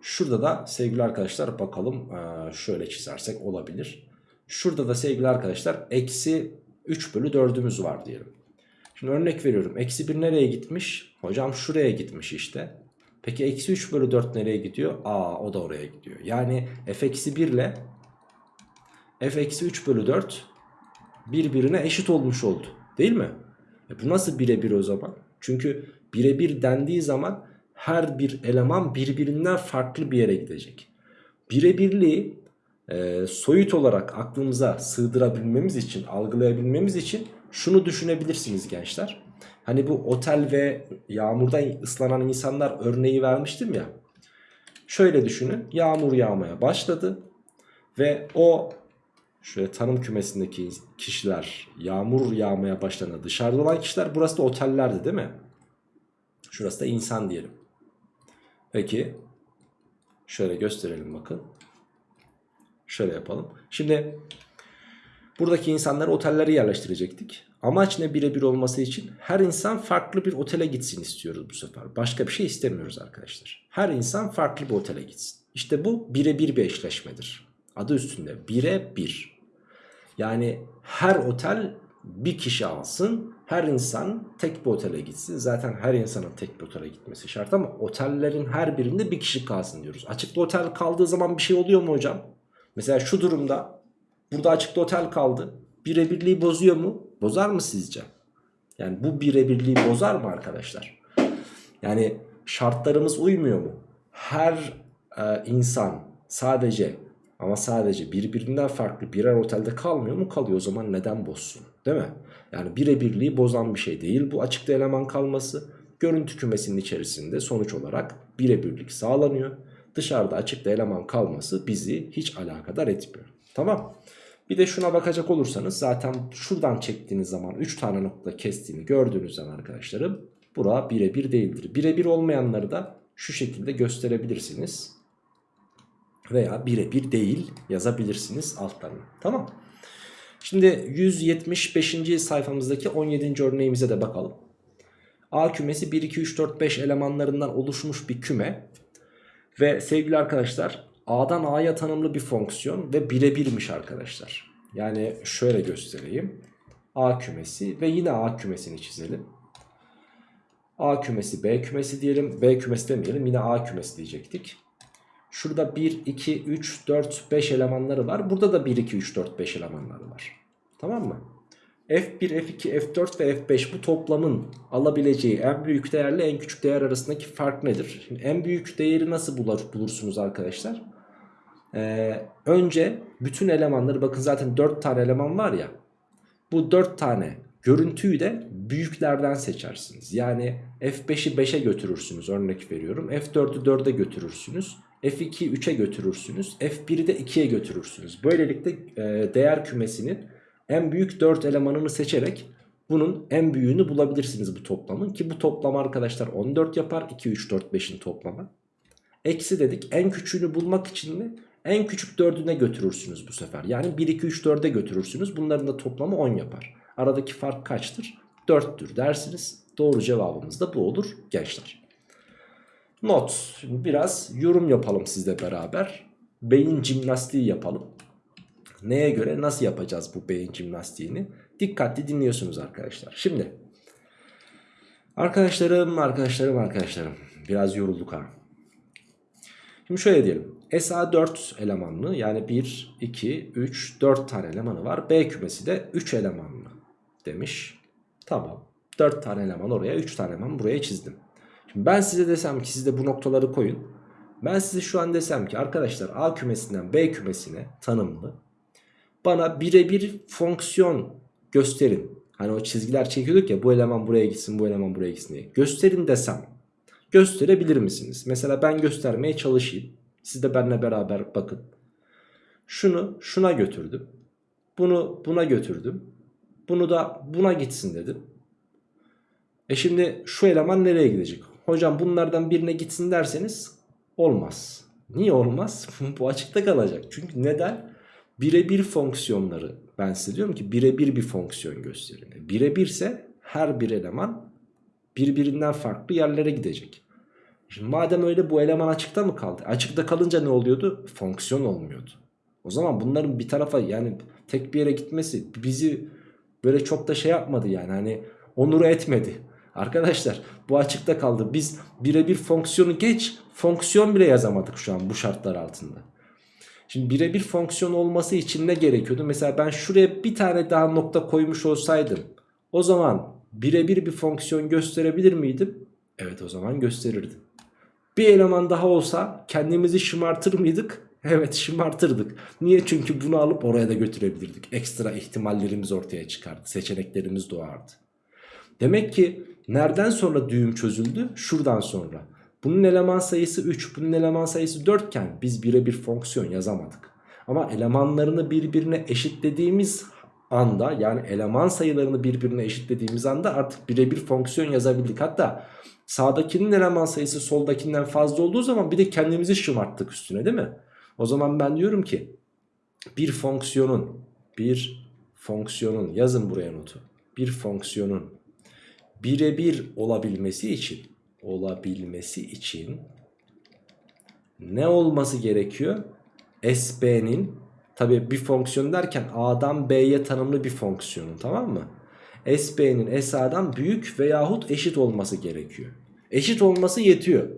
Speaker 1: Şurada da sevgili arkadaşlar bakalım şöyle çizersek olabilir. Şurada da sevgili arkadaşlar eksi 3 bölü 4'ümüz var diyelim. Şimdi örnek veriyorum. Eksi 1 nereye gitmiş? Hocam şuraya gitmiş işte. Peki eksi 3 bölü 4 nereye gidiyor? Aa o da oraya gidiyor. Yani f eksi 1 ile f eksi 3 bölü 4 birbirine eşit olmuş oldu. Değil mi? E bu nasıl birebir o zaman? Çünkü birebir dendiği zaman her bir eleman birbirinden farklı bir yere gidecek. Birebirliği e, soyut olarak aklımıza sığdırabilmemiz için, algılayabilmemiz için şunu düşünebilirsiniz gençler. Hani bu otel ve yağmurdan ıslanan insanlar örneği vermiştim ya. Şöyle düşünün yağmur yağmaya başladı ve o şöyle tanım kümesindeki kişiler yağmur yağmaya başladığında dışarıda olan kişiler burası da otellerdi değil mi? Şurası da insan diyelim. Peki şöyle gösterelim bakın. Şöyle yapalım. Şimdi buradaki insanları otellere yerleştirecektik. Amaç ne birebir olması için? Her insan farklı bir otele gitsin istiyoruz bu sefer. Başka bir şey istemiyoruz arkadaşlar. Her insan farklı bir otele gitsin. İşte bu birebir bir eşleşmedir. Adı üstünde bire bir. Yani her otel bir kişi alsın. Her insan tek bir otele gitsin. Zaten her insanın tek bir otele gitmesi şart ama otellerin her birinde bir kişi kalsın diyoruz. Açıkta otel kaldığı zaman bir şey oluyor mu hocam? Mesela şu durumda burada açıkta otel kaldı. Birebirliği bozuyor mu? Bozar mı sizce? Yani bu birebirliği bozar mı arkadaşlar? Yani şartlarımız uymuyor mu? Her e, insan sadece ama sadece birbirinden farklı birer otelde kalmıyor mu? Kalıyor o zaman neden bozsun? Değil mi? Yani birebirliği bozan bir şey değil bu açıkta eleman kalması. Görüntü kümesinin içerisinde sonuç olarak birebirlik sağlanıyor. Dışarıda açıkta eleman kalması bizi hiç alakadar etmiyor. Tamam. Bir de şuna bakacak olursanız zaten şuradan çektiğiniz zaman 3 tane nokta kestiğini gördüğünüz zaman arkadaşlarım bura birebir değildir. Birebir olmayanları da şu şekilde gösterebilirsiniz. Veya birebir değil yazabilirsiniz altlarına. Tamam. Şimdi 175. sayfamızdaki 17. örneğimize de bakalım. A kümesi 1, 2, 3, 4, 5 elemanlarından oluşmuş bir küme. Ve sevgili arkadaşlar A'dan A'ya tanımlı bir fonksiyon ve birebirmiş arkadaşlar. Yani şöyle göstereyim. A kümesi ve yine A kümesini çizelim. A kümesi B kümesi diyelim. B kümesi demeyelim yine A kümesi diyecektik. Şurada 1, 2, 3, 4, 5 elemanları var. Burada da 1, 2, 3, 4, 5 elemanları var. Tamam mı? F1, F2, F4 ve F5 bu toplamın alabileceği en büyük değerle en küçük değer arasındaki fark nedir? Şimdi en büyük değeri nasıl bulur, bulursunuz arkadaşlar? Ee, önce bütün elemanları bakın zaten 4 tane eleman var ya. Bu 4 tane görüntüyü de büyüklerden seçersiniz. Yani F5'i 5'e götürürsünüz örnek veriyorum. F4'ü 4'e götürürsünüz. F2'yi 3'e götürürsünüz. F1'i de 2'ye götürürsünüz. Böylelikle e, değer kümesinin en büyük 4 elemanını seçerek bunun en büyüğünü bulabilirsiniz bu toplamın. Ki bu toplam arkadaşlar 14 yapar. 2, 3, 4, 5'in toplamı. Eksi dedik en küçüğünü bulmak için de en küçük 4'üne götürürsünüz bu sefer. Yani 1, 2, 3, 4'e götürürsünüz. Bunların da toplamı 10 yapar. Aradaki fark kaçtır? 4'tür dersiniz. Doğru cevabımız da bu olur gençler. Not. Şimdi biraz yorum yapalım sizle beraber. Beyin jimnastiği yapalım. Neye göre nasıl yapacağız bu beyin jimnastiğini? Dikkatli dinliyorsunuz arkadaşlar. Şimdi arkadaşlarım arkadaşlarım arkadaşlarım biraz yorulduk ha. Şimdi şöyle diyelim. SA 4 elemanlı yani 1, 2, 3, 4 tane elemanı var. B kümesi de 3 elemanlı demiş. Tamam. 4 tane eleman oraya 3 tane eleman buraya çizdim. Şimdi ben size desem ki siz de bu noktaları koyun. Ben size şu an desem ki arkadaşlar A kümesinden B kümesine tanımlı bana birebir fonksiyon gösterin. Hani o çizgiler çekiyorduk ya bu eleman buraya gitsin bu eleman buraya gitsin diye. Gösterin desem gösterebilir misiniz? Mesela ben göstermeye çalışayım. Siz de benimle beraber bakın. Şunu şuna götürdüm. Bunu buna götürdüm. Bunu da buna gitsin dedim. E şimdi şu eleman nereye gidecek? Hocam bunlardan birine gitsin derseniz olmaz. Niye olmaz? Bu açıkta kalacak. Çünkü neden? Birebir fonksiyonları ben size diyorum ki birebir bir fonksiyon gösterin. Birebir ise her bir eleman birbirinden farklı yerlere gidecek. Şimdi madem öyle bu eleman açıkta mı kaldı? Açıkta kalınca ne oluyordu? Fonksiyon olmuyordu. O zaman bunların bir tarafa yani tek bir yere gitmesi bizi böyle çok da şey yapmadı yani hani onuru etmedi. Arkadaşlar bu açıkta kaldı. Biz birebir fonksiyonu geç fonksiyon bile yazamadık şu an bu şartlar altında. Şimdi birebir fonksiyon olması için ne gerekiyordu? Mesela ben şuraya bir tane daha nokta koymuş olsaydım o zaman birebir bir fonksiyon gösterebilir miydim? Evet o zaman gösterirdim. Bir eleman daha olsa kendimizi şımartır mıydık? Evet şımartırdık. Niye? Çünkü bunu alıp oraya da götürebilirdik. Ekstra ihtimallerimiz ortaya çıkardı. Seçeneklerimiz doğardı. Demek ki nereden sonra düğüm çözüldü? Şuradan sonra. Bunun eleman sayısı 3, bunun eleman sayısı 4 iken biz birebir fonksiyon yazamadık. Ama elemanlarını birbirine eşitlediğimiz anda yani eleman sayılarını birbirine eşitlediğimiz anda artık birebir fonksiyon yazabildik. Hatta sağdakinin eleman sayısı soldakinden fazla olduğu zaman bir de kendimizi şımarttık üstüne değil mi? O zaman ben diyorum ki bir fonksiyonun bir fonksiyonun yazın buraya notu. Bir fonksiyonun birebir olabilmesi için olabilmesi için ne olması gerekiyor? SB'nin tabi bir fonksiyon derken A'dan B'ye tanımlı bir fonksiyonun tamam mı? SB'nin SA'dan büyük veyahut eşit olması gerekiyor. Eşit olması yetiyor.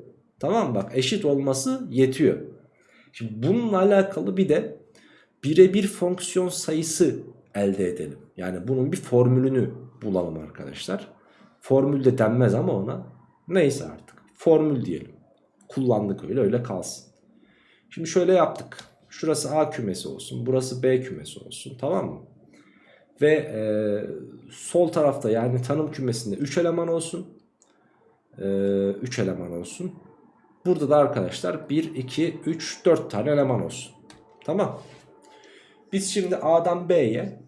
Speaker 1: Tamam? Bak eşit olması yetiyor. Şimdi bununla alakalı bir de birebir fonksiyon sayısı elde edelim. Yani bunun bir formülünü bulalım arkadaşlar. Formül de denmez ama ona. Neyse artık. Formül diyelim. Kullandık öyle öyle kalsın. Şimdi şöyle yaptık. Şurası A kümesi olsun. Burası B kümesi olsun. Tamam mı? Ve e, sol tarafta yani tanım kümesinde 3 eleman olsun. 3 e, eleman olsun. Burada da arkadaşlar 1, 2, 3, 4 tane eleman olsun. Tamam. Biz şimdi A'dan B'ye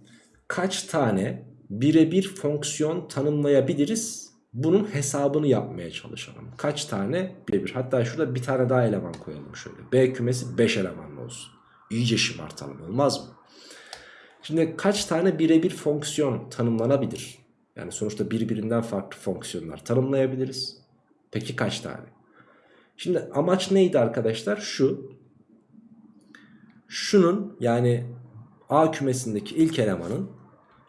Speaker 1: kaç tane birebir fonksiyon tanımlayabiliriz? Bunun hesabını yapmaya çalışalım. Kaç tane birebir? Hatta şurada bir tane daha eleman koyalım şöyle. B kümesi 5 elemanlı olsun. İyice şımartalım olmaz mı? Şimdi kaç tane birebir fonksiyon tanımlanabilir? Yani sonuçta birbirinden farklı fonksiyonlar tanımlayabiliriz. Peki kaç tane? Şimdi amaç neydi arkadaşlar? Şu. Şunun yani A kümesindeki ilk elemanın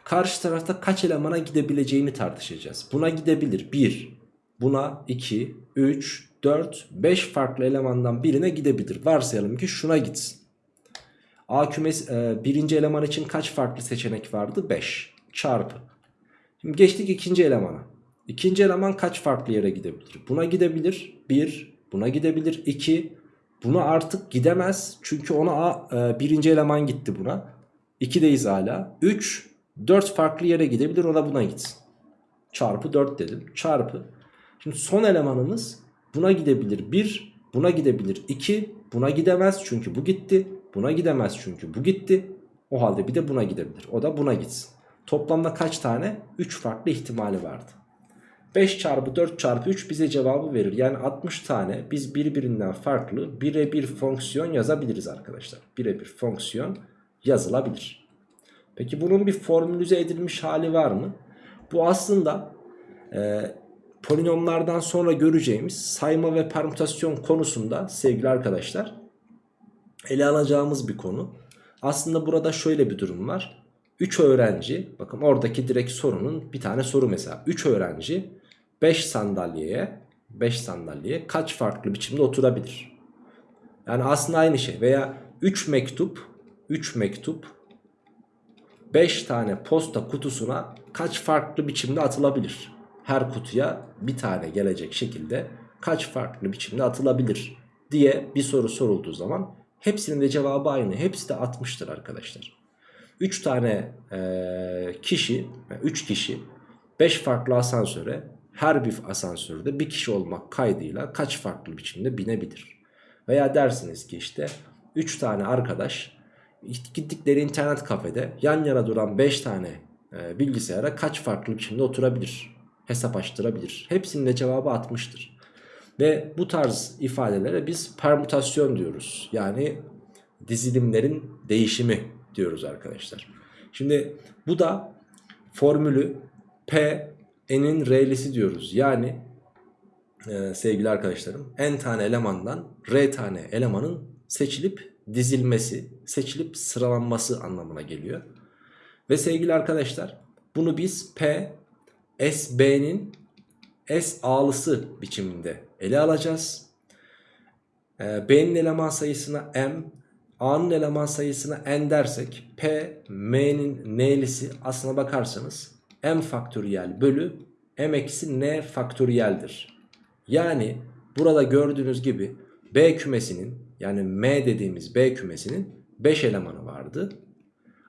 Speaker 1: karşı tarafta kaç elemana gidebileceğini tartışacağız. Buna gidebilir 1, buna 2, 3, 4, 5 farklı elemandan birine gidebilir. Varsayalım ki şuna gitsin. A kümesi e, birinci eleman için kaç farklı seçenek vardı? 5 çarpı. Şimdi geçtik ikinci elemana. İkinci eleman kaç farklı yere gidebilir? Buna gidebilir 1, buna gidebilir 2, buna artık gidemez. Çünkü ona A, e, birinci eleman gitti buna. 2'deyiz hala. 3, 4 farklı yere gidebilir o da buna gitsin. Çarpı 4 dedim. Çarpı. Şimdi son elemanımız buna gidebilir 1, buna gidebilir 2, buna gidemez çünkü bu gitti. Buna gidemez çünkü bu gitti. O halde bir de buna gidebilir. O da buna gitsin. Toplamda kaç tane? 3 farklı ihtimali vardı. 5 çarpı 4 çarpı 3 bize cevabı verir. Yani 60 tane biz birbirinden farklı birebir fonksiyon yazabiliriz arkadaşlar. Birebir fonksiyon yazılabilir. Peki bunun bir formülize edilmiş hali var mı? Bu aslında e, polinomlardan sonra göreceğimiz sayma ve permütasyon konusunda sevgili arkadaşlar ele alacağımız bir konu. Aslında burada şöyle bir durum var. 3 öğrenci bakın oradaki direkt sorunun bir tane soru mesela. 3 öğrenci 5 sandalyeye 5 sandalyeye kaç farklı biçimde oturabilir? Yani aslında aynı şey veya 3 mektup 3 mektup 5 tane posta kutusuna kaç farklı biçimde atılabilir? Her kutuya bir tane gelecek şekilde kaç farklı biçimde atılabilir diye bir soru sorulduğu zaman hepsinin de cevabı aynı. Hepsi de 60'tır arkadaşlar. 3 tane e, kişi, 3 kişi 5 farklı asansöre her bir asansörde bir kişi olmak kaydıyla kaç farklı biçimde binebilir? Veya dersiniz ki işte 3 tane arkadaş gittikleri internet kafede yan yana duran 5 tane e, bilgisayara kaç farklı biçimde oturabilir? Hesap açtırabilir. Hepsinin de cevabı 60'tır. Ve bu tarz ifadelere biz permütasyon diyoruz. Yani dizilimlerin değişimi diyoruz arkadaşlar. Şimdi bu da formülü P n'in r'lisi diyoruz. Yani e, sevgili arkadaşlarım n tane elemandan r tane elemanın seçilip dizilmesi, seçilip sıralanması anlamına geliyor. Ve sevgili arkadaşlar bunu biz P S B'nin S A'lısı biçiminde ele alacağız. E, B'nin eleman sayısına M, A'nın eleman sayısına N dersek P, M'nin N'lisi aslına bakarsanız M faktöriyel bölü M eksi N faktöriyeldir. Yani burada gördüğünüz gibi B kümesinin yani M dediğimiz B kümesinin 5 elemanı vardı.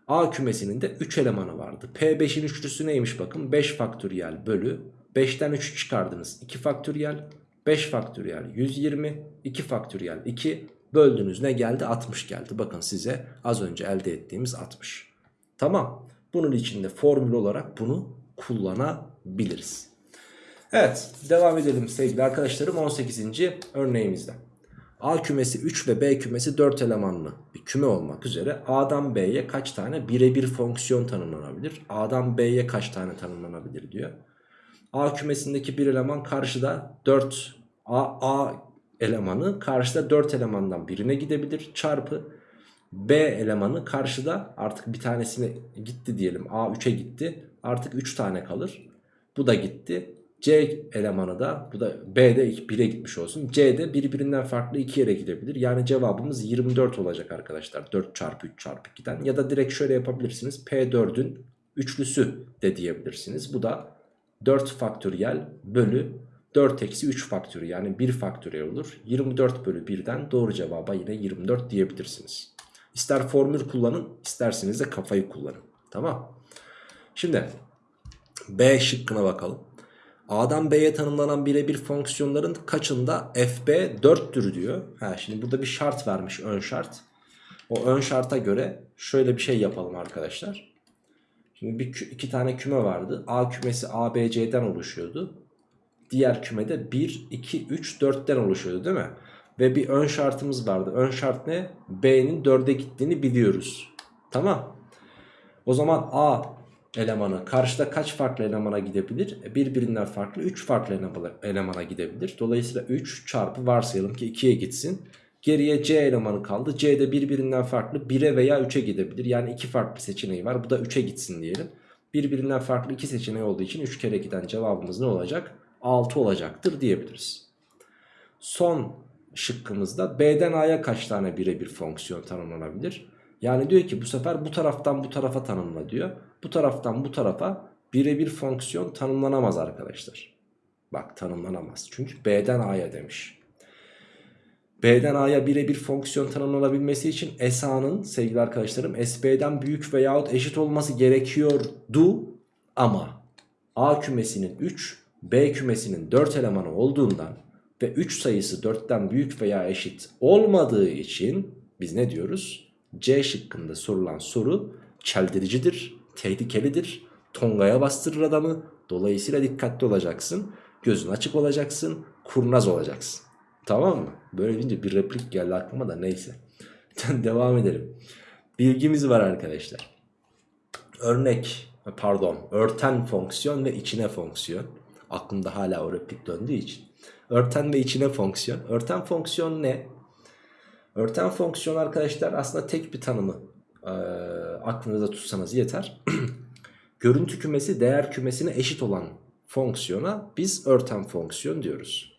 Speaker 1: A kümesinin de 3 elemanı vardı. P5'in üçlüsü neymiş bakın 5 faktöriyel bölü 5'ten 3 çıkardınız 2 faktöriyel 5 faktöriyel 120 2 faktöriyel 2 böldünüz ne geldi 60 geldi. Bakın size az önce elde ettiğimiz 60. Tamam bunun içinde formül olarak bunu kullanabiliriz. Evet devam edelim sevgili arkadaşlarım 18. örneğimizde. A kümesi 3 ve B kümesi 4 elemanlı bir küme olmak üzere A'dan B'ye kaç tane birebir fonksiyon tanımlanabilir? A'dan B'ye kaç tane tanımlanabilir diyor. A kümesindeki bir eleman karşıda 4 A, A elemanı karşıda 4 elemandan birine gidebilir çarpı B elemanı karşıda artık bir tanesine gitti diyelim A 3'e gitti artık 3 tane kalır bu da gitti C elemanı da bu da B'de 1'e gitmiş olsun. C'de birbirinden farklı 2 yere gidebilir. Yani cevabımız 24 olacak arkadaşlar. 4 çarpı 3 çarpı 2'den. Ya da direkt şöyle yapabilirsiniz. P4'ün üçlüsü de diyebilirsiniz. Bu da 4 faktöriyel bölü 4 eksi 3 faktörü yani 1 faktöriyel olur. 24 bölü 1'den doğru cevaba yine 24 diyebilirsiniz. İster formül kullanın isterseniz de kafayı kullanın. Tamam. Şimdi B şıkkına bakalım. A'dan B'ye tanımlanan birebir fonksiyonların kaçında fb 4'tür diyor. Ha, şimdi burada bir şart vermiş ön şart. O ön şarta göre şöyle bir şey yapalım arkadaşlar. Şimdi bir, iki tane küme vardı. A kümesi ABC'den oluşuyordu. Diğer kümede 1, 2, 3, 4'ten oluşuyordu değil mi? Ve bir ön şartımız vardı. Ön şart ne? B'nin 4'e gittiğini biliyoruz. Tamam. O zaman A elemanı karşıda kaç farklı elemana gidebilir? E, birbirinden farklı 3 farklı elemana gidebilir. Dolayısıyla 3 çarpı varsayalım ki 2'ye gitsin. Geriye C elemanı kaldı. C de birbirinden farklı 1'e veya 3'e gidebilir. Yani 2 farklı seçeneği var. Bu da 3'e gitsin diyelim. Birbirinden farklı 2 seçeneği olduğu için 3 kere giden cevabımız ne olacak? 6 olacaktır diyebiliriz. Son şıkkımızda B'den A'ya kaç tane birebir fonksiyon tanımlanabilir? Yani diyor ki bu sefer bu taraftan bu tarafa tanımla diyor. Bu taraftan bu tarafa birebir fonksiyon tanımlanamaz arkadaşlar. Bak tanımlanamaz. Çünkü B'den A'ya demiş. B'den A'ya birebir fonksiyon tanımlanabilmesi için SA'nın sevgili arkadaşlarım SB'den büyük veyahut eşit olması gerekiyordu ama A kümesinin 3, B kümesinin 4 elemanı olduğundan ve 3 sayısı 4'ten büyük veya eşit olmadığı için biz ne diyoruz? C şıkkında sorulan soru çeldiricidir, tehlikelidir, tongaya bastırır adamı. Dolayısıyla dikkatli olacaksın, gözün açık olacaksın, kurnaz olacaksın. Tamam mı? Böyle deyince bir replik geldi aklıma da neyse. Devam edelim. Bilgimiz var arkadaşlar. Örnek, pardon, örten fonksiyon ve içine fonksiyon. Aklımda hala o replik döndüğü için. Örten ve içine fonksiyon. Örten fonksiyon ne? Örten fonksiyon arkadaşlar aslında tek bir tanımı e, aklınızda tutsanız yeter. Görüntü kümesi değer kümesine eşit olan fonksiyona biz örten fonksiyon diyoruz.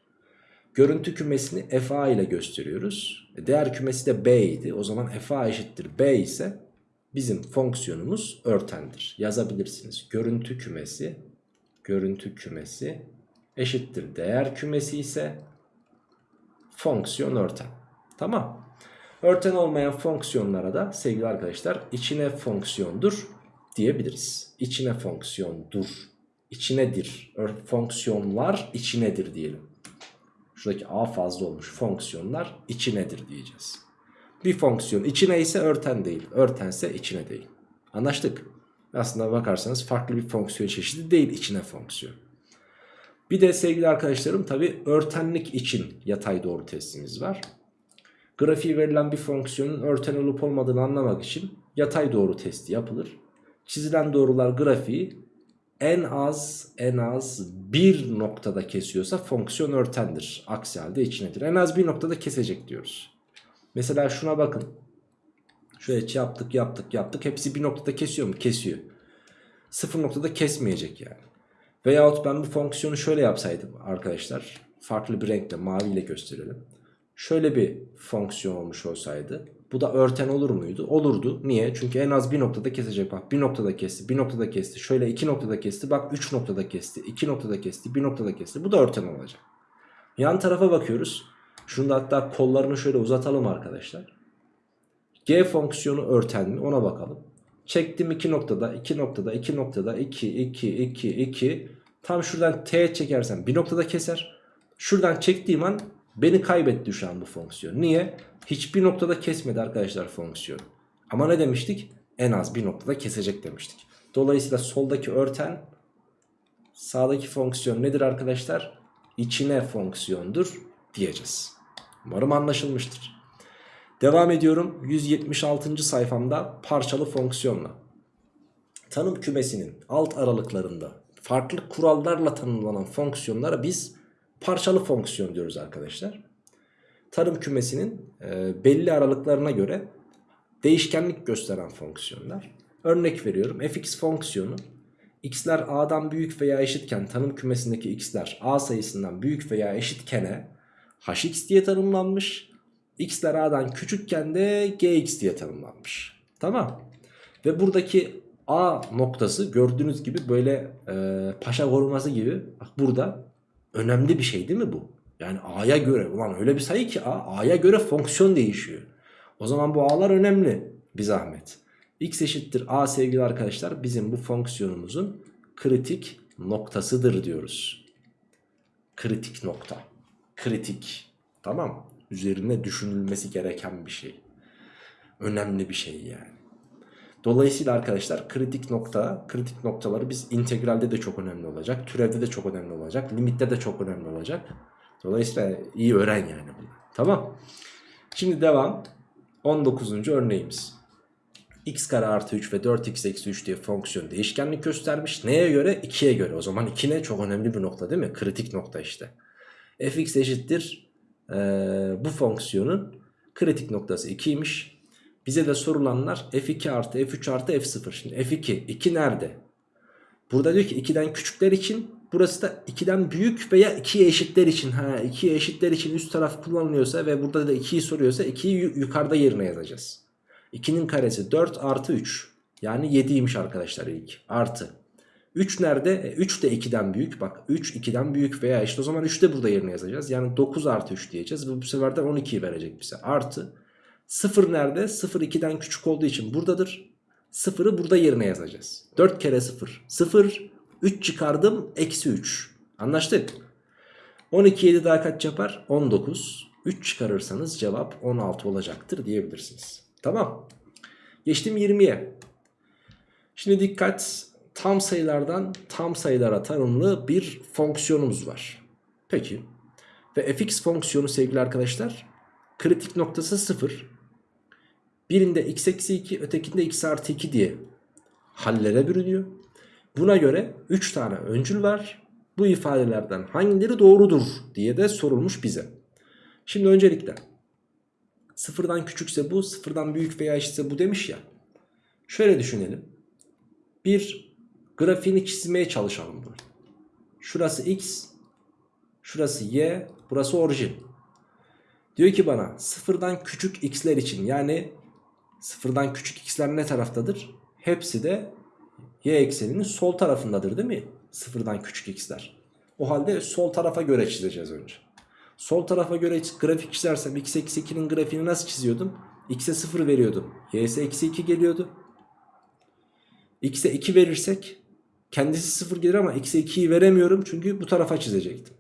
Speaker 1: Görüntü kümesini fa ile gösteriyoruz. E, değer kümesi de b idi. O zaman fa eşittir b ise bizim fonksiyonumuz örtendir. Yazabilirsiniz. Görüntü kümesi görüntü kümesi eşittir değer kümesi ise fonksiyon örten. Tamam. Örten olmayan fonksiyonlara da sevgili arkadaşlar içine fonksiyondur diyebiliriz. İçine fonksiyondur. İçinedir. Fonksiyonlar içinedir diyelim. Şuradaki a fazla olmuş. Fonksiyonlar içinedir diyeceğiz. Bir fonksiyon içine ise örten değil. Örtense içine değil. Anlaştık. Aslında bakarsanız farklı bir fonksiyon çeşidi değil içine fonksiyon. Bir de sevgili arkadaşlarım tabi örtenlik için yatay doğru testimiz var. Grafiği verilen bir fonksiyonun örten olup olmadığını anlamak için yatay doğru testi yapılır. Çizilen doğrular grafiği en az en az bir noktada kesiyorsa fonksiyon örtendir. Aksi halde içinedir. En az bir noktada kesecek diyoruz. Mesela şuna bakın. Şöyle yaptık yaptık yaptık. Hepsi bir noktada kesiyor mu? Kesiyor. Sıfır noktada kesmeyecek yani. Veyahut ben bu fonksiyonu şöyle yapsaydım arkadaşlar. Farklı bir renkle maviyle gösterelim. Şöyle bir fonksiyon olmuş olsaydı. Bu da örten olur muydu? Olurdu. Niye? Çünkü en az bir noktada kesecek. Bak bir noktada kesti, bir noktada kesti. Şöyle iki noktada kesti. Bak üç noktada kesti, iki noktada kesti, bir noktada kesti. Bu da örten olacak. Yan tarafa bakıyoruz. Şunu da hatta kollarını şöyle uzatalım arkadaşlar. G fonksiyonu örten mi? Ona bakalım. Çektim 2 noktada, 2 noktada, 2 noktada, 2, 2, 2, 2. Tam şuradan T çekersem bir noktada keser. Şuradan çektiğim an beni kaybetti şu an bu fonksiyon. Niye? Hiçbir noktada kesmedi arkadaşlar fonksiyon. Ama ne demiştik? En az bir noktada kesecek demiştik. Dolayısıyla soldaki örten sağdaki fonksiyon nedir arkadaşlar? İçine fonksiyondur diyeceğiz. Umarım anlaşılmıştır. Devam ediyorum 176. sayfamda parçalı fonksiyonla. Tanım kümesinin alt aralıklarında farklı kurallarla tanımlanan fonksiyonlara biz parçalı fonksiyon diyoruz arkadaşlar. Tanım kümesinin e, belli aralıklarına göre değişkenlik gösteren fonksiyonlar. Örnek veriyorum fx fonksiyonu x'ler a'dan büyük veya eşitken tanım kümesindeki x'ler a sayısından büyük veya eşitkene hx diye tanımlanmış. x'ler a'dan küçükken de gx diye tanımlanmış. Tamam. Ve buradaki a noktası gördüğünüz gibi böyle e, paşa koruması gibi bak burada önemli bir şey değil mi bu? Yani a'ya göre ulan öyle bir sayı ki a a'ya göre fonksiyon değişiyor. O zaman bu a'lar önemli bir zahmet. x eşittir a sevgili arkadaşlar bizim bu fonksiyonumuzun kritik noktasıdır diyoruz. Kritik nokta. Kritik. Tamam. Üzerine düşünülmesi gereken bir şey. Önemli bir şey yani. Dolayısıyla arkadaşlar kritik nokta, kritik noktaları biz integralde de çok önemli olacak. Türevde de çok önemli olacak. Limitte de çok önemli olacak. Dolayısıyla iyi öğren yani bunu. Tamam. Şimdi devam. 19. örneğimiz. x kare artı 3 ve 4x eksi 3 diye fonksiyon değişkenlik göstermiş. Neye göre? 2'ye göre. O zaman 2 ne? Çok önemli bir nokta değil mi? Kritik nokta işte. fx eşittir. Ee, bu fonksiyonun kritik noktası 2'ymiş. Bize de sorulanlar f2 artı f3 artı f0. Şimdi f2. 2 nerede? Burada diyor ki 2'den küçükler için Burası da 2'den büyük veya 2'ye eşitler için. Ha 2'ye eşitler için üst taraf kullanılıyorsa ve burada da 2'yi soruyorsa 2'yi yukarıda yerine yazacağız. 2'nin karesi 4 artı 3. Yani 7'ymiş arkadaşlar ilk. Artı. 3 nerede? E, 3 de 2'den büyük. Bak 3 2'den büyük veya işte o zaman 3 de burada yerine yazacağız. Yani 9 artı 3 diyeceğiz. Ve bu sefer de 12'yi verecek bize. Artı. 0 nerede? 0 2'den küçük olduğu için buradadır. 0'ı burada yerine yazacağız. 4 kere 0. 0. 3 çıkardım. Eksi 3. Anlaştık. 12 7 daha kaç yapar? 19. 3 çıkarırsanız cevap 16 olacaktır diyebilirsiniz. Tamam. Geçtim 20'ye. Şimdi dikkat. Tam sayılardan tam sayılara tanımlı bir fonksiyonumuz var. Peki. Ve fx fonksiyonu sevgili arkadaşlar kritik noktası 0. Birinde x eksi 2 ötekinde x artı 2 diye hallere bürünüyor. Buna göre 3 tane öncül var. Bu ifadelerden hangileri doğrudur diye de sorulmuş bize. Şimdi öncelikle sıfırdan küçükse bu sıfırdan büyük veya eşitse bu demiş ya. Şöyle düşünelim. Bir grafiğini çizmeye çalışalım bunu. Şurası x, şurası y, burası orijin. Diyor ki bana sıfırdan küçük x'ler için yani sıfırdan küçük x'ler ne taraftadır? Hepsi de y ekseninin sol tarafındadır değil mi? Sıfırdan küçük x'ler. O halde sol tarafa göre çizeceğiz önce. Sol tarafa göre grafik çizersem x eksi 2'nin grafiğini nasıl çiziyordum? x'e 0 veriyordum. y'se eksi 2 geliyordu. x'e 2 verirsek kendisi 0 gelir ama x'e 2'yi veremiyorum çünkü bu tarafa çizecektim.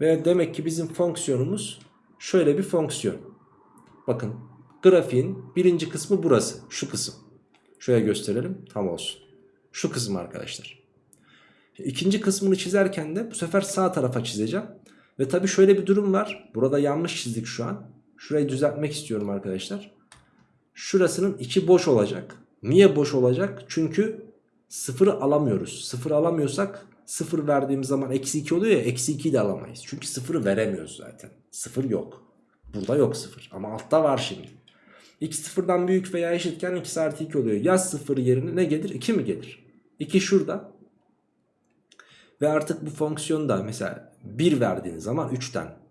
Speaker 1: Ve demek ki bizim fonksiyonumuz şöyle bir fonksiyon. Bakın grafiğin birinci kısmı burası. Şu kısım. Şöyle gösterelim tam olsun. Şu kısım arkadaşlar. İkinci kısmını çizerken de bu sefer sağ tarafa çizeceğim. Ve tabi şöyle bir durum var. Burada yanlış çizdik şu an. Şurayı düzeltmek istiyorum arkadaşlar. Şurasının içi boş olacak. Niye boş olacak? Çünkü sıfırı alamıyoruz. Sıfır alamıyorsak sıfır verdiğimiz zaman eksi 2 oluyor ya eksi 2'yi de alamayız. Çünkü sıfırı veremiyoruz zaten. Sıfır yok. Burada yok sıfır. Ama altta var şimdi. X sıfırdan büyük veya eşitken x artı 2 oluyor. Yaz sıfır yerine ne gelir? 2 mi gelir? 2 şurada. Ve artık bu fonksiyonda mesela 1 verdiğiniz zaman 3'ten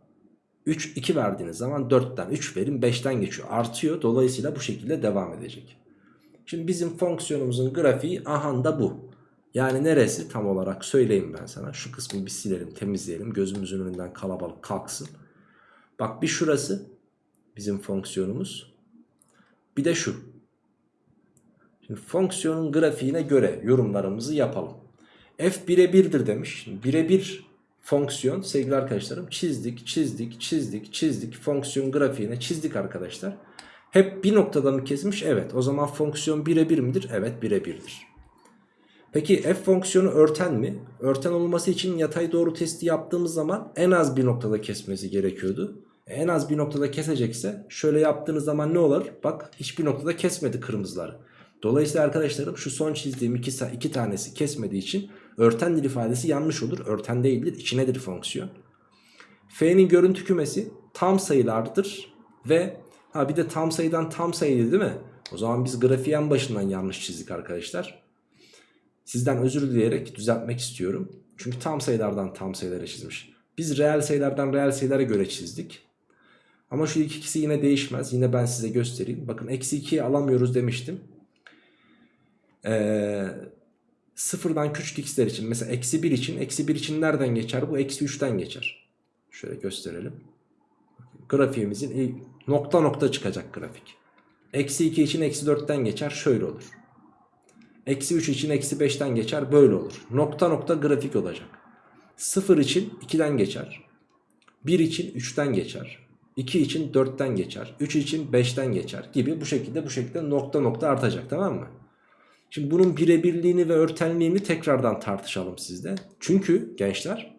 Speaker 1: 3 2 verdiğiniz zaman 4'ten 3 verin 5'ten geçiyor. Artıyor. Dolayısıyla bu şekilde devam edecek. Şimdi bizim fonksiyonumuzun grafiği aha da bu. Yani neresi tam olarak söyleyeyim ben sana. Şu kısmı bir silelim temizleyelim. Gözümüzün önünden kalabalık kalksın. Bak bir şurası bizim fonksiyonumuz. Bir de şu. Şimdi fonksiyonun grafiğine göre yorumlarımızı yapalım. F birebirdir demiş. Birebir fonksiyon sevgili arkadaşlarım çizdik çizdik çizdik çizdik fonksiyon grafiğine çizdik arkadaşlar. Hep bir noktada mı kesmiş? Evet. O zaman fonksiyon birebir midir? Evet birebirdir. Peki f fonksiyonu örten mi? Örten olması için yatay doğru testi yaptığımız zaman en az bir noktada kesmesi gerekiyordu. En az bir noktada kesecekse şöyle yaptığınız zaman ne olur? Bak hiçbir noktada kesmedi kırmızıları. Dolayısıyla arkadaşlarım şu son çizdiğim iki, iki tanesi kesmediği için örtendir ifadesi yanlış olur. Örten değildir içinedir fonksiyon. F'nin görüntü kümesi tam sayılardır ve ha bir de tam sayıdan tam sayıydı değil mi? O zaman biz grafiğin başından yanlış çizdik arkadaşlar. Sizden özür dileyerek düzeltmek istiyorum. Çünkü tam sayılardan tam sayılara çizmiş. Biz reel sayılardan reel sayılara göre çizdik. Ama şu ikisi yine değişmez. Yine ben size göstereyim. Bakın eksi 2'yi alamıyoruz demiştim. Ee, sıfırdan küçük x'ler için mesela eksi 1 için eksi 1 için nereden geçer? Bu eksi 3'ten geçer. Şöyle gösterelim. Grafiğimizin nokta nokta çıkacak grafik. Eksi 2 için eksi 4'ten geçer. Şöyle olur. Eksi 3 için eksi 5'ten geçer. Böyle olur. Nokta nokta grafik olacak. 0 için 2'den geçer. 1 için 3'ten geçer. 2 için 4'ten geçer. 3 için 5'ten geçer gibi bu şekilde bu şekilde nokta nokta artacak tamam mı? Şimdi bunun birebirliğini ve örtenliğini tekrardan tartışalım sizde. Çünkü gençler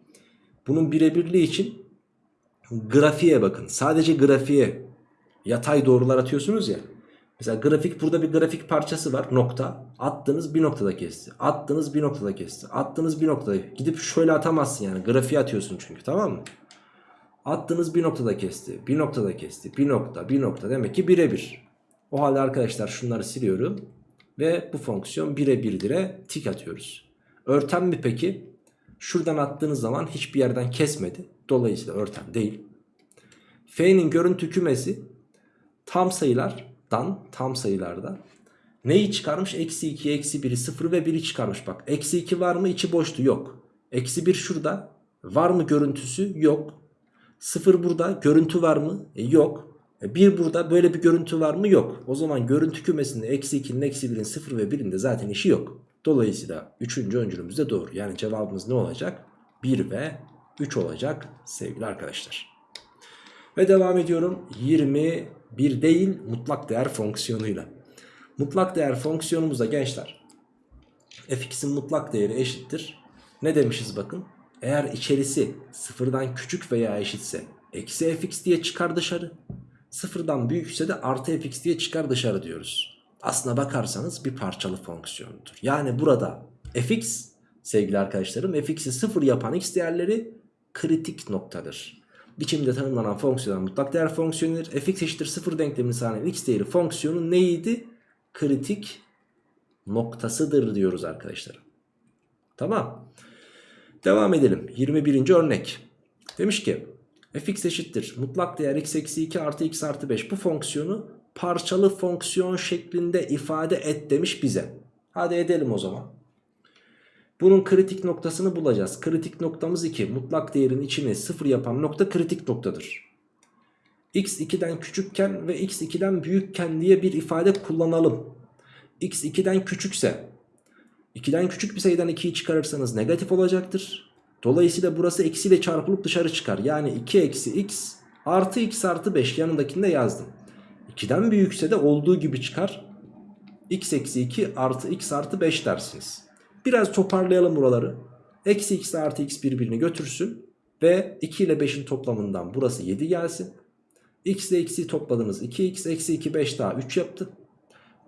Speaker 1: bunun birebirliği için grafiğe bakın. Sadece grafiğe yatay doğrular atıyorsunuz ya. Mesela grafik burada bir grafik parçası var nokta. Attınız bir noktada kesti. Attınız bir noktada kesti. Attınız bir noktada. Gidip şöyle atamazsın yani. Grafiğe atıyorsun çünkü tamam mı? Attınız bir noktada kesti. Bir noktada kesti. Bir nokta bir nokta demek ki birebir. O halde arkadaşlar şunları siliyorum. Ve bu fonksiyon birebirdir'e tik atıyoruz. Örten mi peki? Şuradan attığınız zaman hiçbir yerden kesmedi. Dolayısıyla örten değil. F'nin görüntü kümesi tam sayılardan tam sayılarda neyi çıkarmış? Eksi 2, eksi 1'i 0 ve 1'i çıkarmış. Bak eksi 2 var mı? içi boştu. Yok. Eksi 1 şurada. Var mı görüntüsü? Yok. 0 burada. Görüntü var mı? E, yok. 1 burada. Böyle bir görüntü var mı? Yok. O zaman görüntü kümesinde eksi 2'nin, eksi 1'in, 0 ve 1'in de zaten işi yok. Dolayısıyla 3. öncülümüz de doğru. Yani cevabımız ne olacak? 1 ve 3 olacak sevgili arkadaşlar. Ve devam ediyorum. 21 değil mutlak değer fonksiyonuyla. Mutlak değer fonksiyonumuzda gençler fx'in mutlak değeri eşittir. Ne demişiz bakın. Eğer içerisi sıfırdan küçük veya eşitse eksi fx diye çıkar dışarı. Sıfırdan büyükse de artı fx diye çıkar dışarı diyoruz. Aslına bakarsanız bir parçalı fonksiyondur. Yani burada fx sevgili arkadaşlarım fx'i sıfır yapan x değerleri kritik noktadır. Biçimde tanımlanan fonksiyon mutlak değer fonksiyonudur. fx eşittir sıfır denklemini sağlayan x değeri fonksiyonu neydi? Kritik noktasıdır diyoruz arkadaşlar. Tamam. Devam edelim. 21. örnek. Demiş ki fx eşittir mutlak değer x eksi 2 artı x artı 5 bu fonksiyonu parçalı fonksiyon şeklinde ifade et demiş bize. Hadi edelim o zaman. Bunun kritik noktasını bulacağız. Kritik noktamız 2. Mutlak değerin içini 0 yapan nokta kritik noktadır. x 2'den küçükken ve x 2'den büyükken diye bir ifade kullanalım. x 2'den küçükse 2'den küçük bir sayıdan 2'yi çıkarırsanız negatif olacaktır. Dolayısıyla burası eksiyle çarpılıp dışarı çıkar. Yani 2 eksi x artı x artı 5 yanındakini de yazdım. 2'den büyükse de olduğu gibi çıkar. x eksi 2 artı x artı 5 dersiniz. Biraz toparlayalım buraları. Eksi x artı x birbirini götürsün. Ve 2 ile 5'in toplamından burası 7 gelsin. x ile x'i topladınız 2x eksi 2 5 daha 3 yaptı.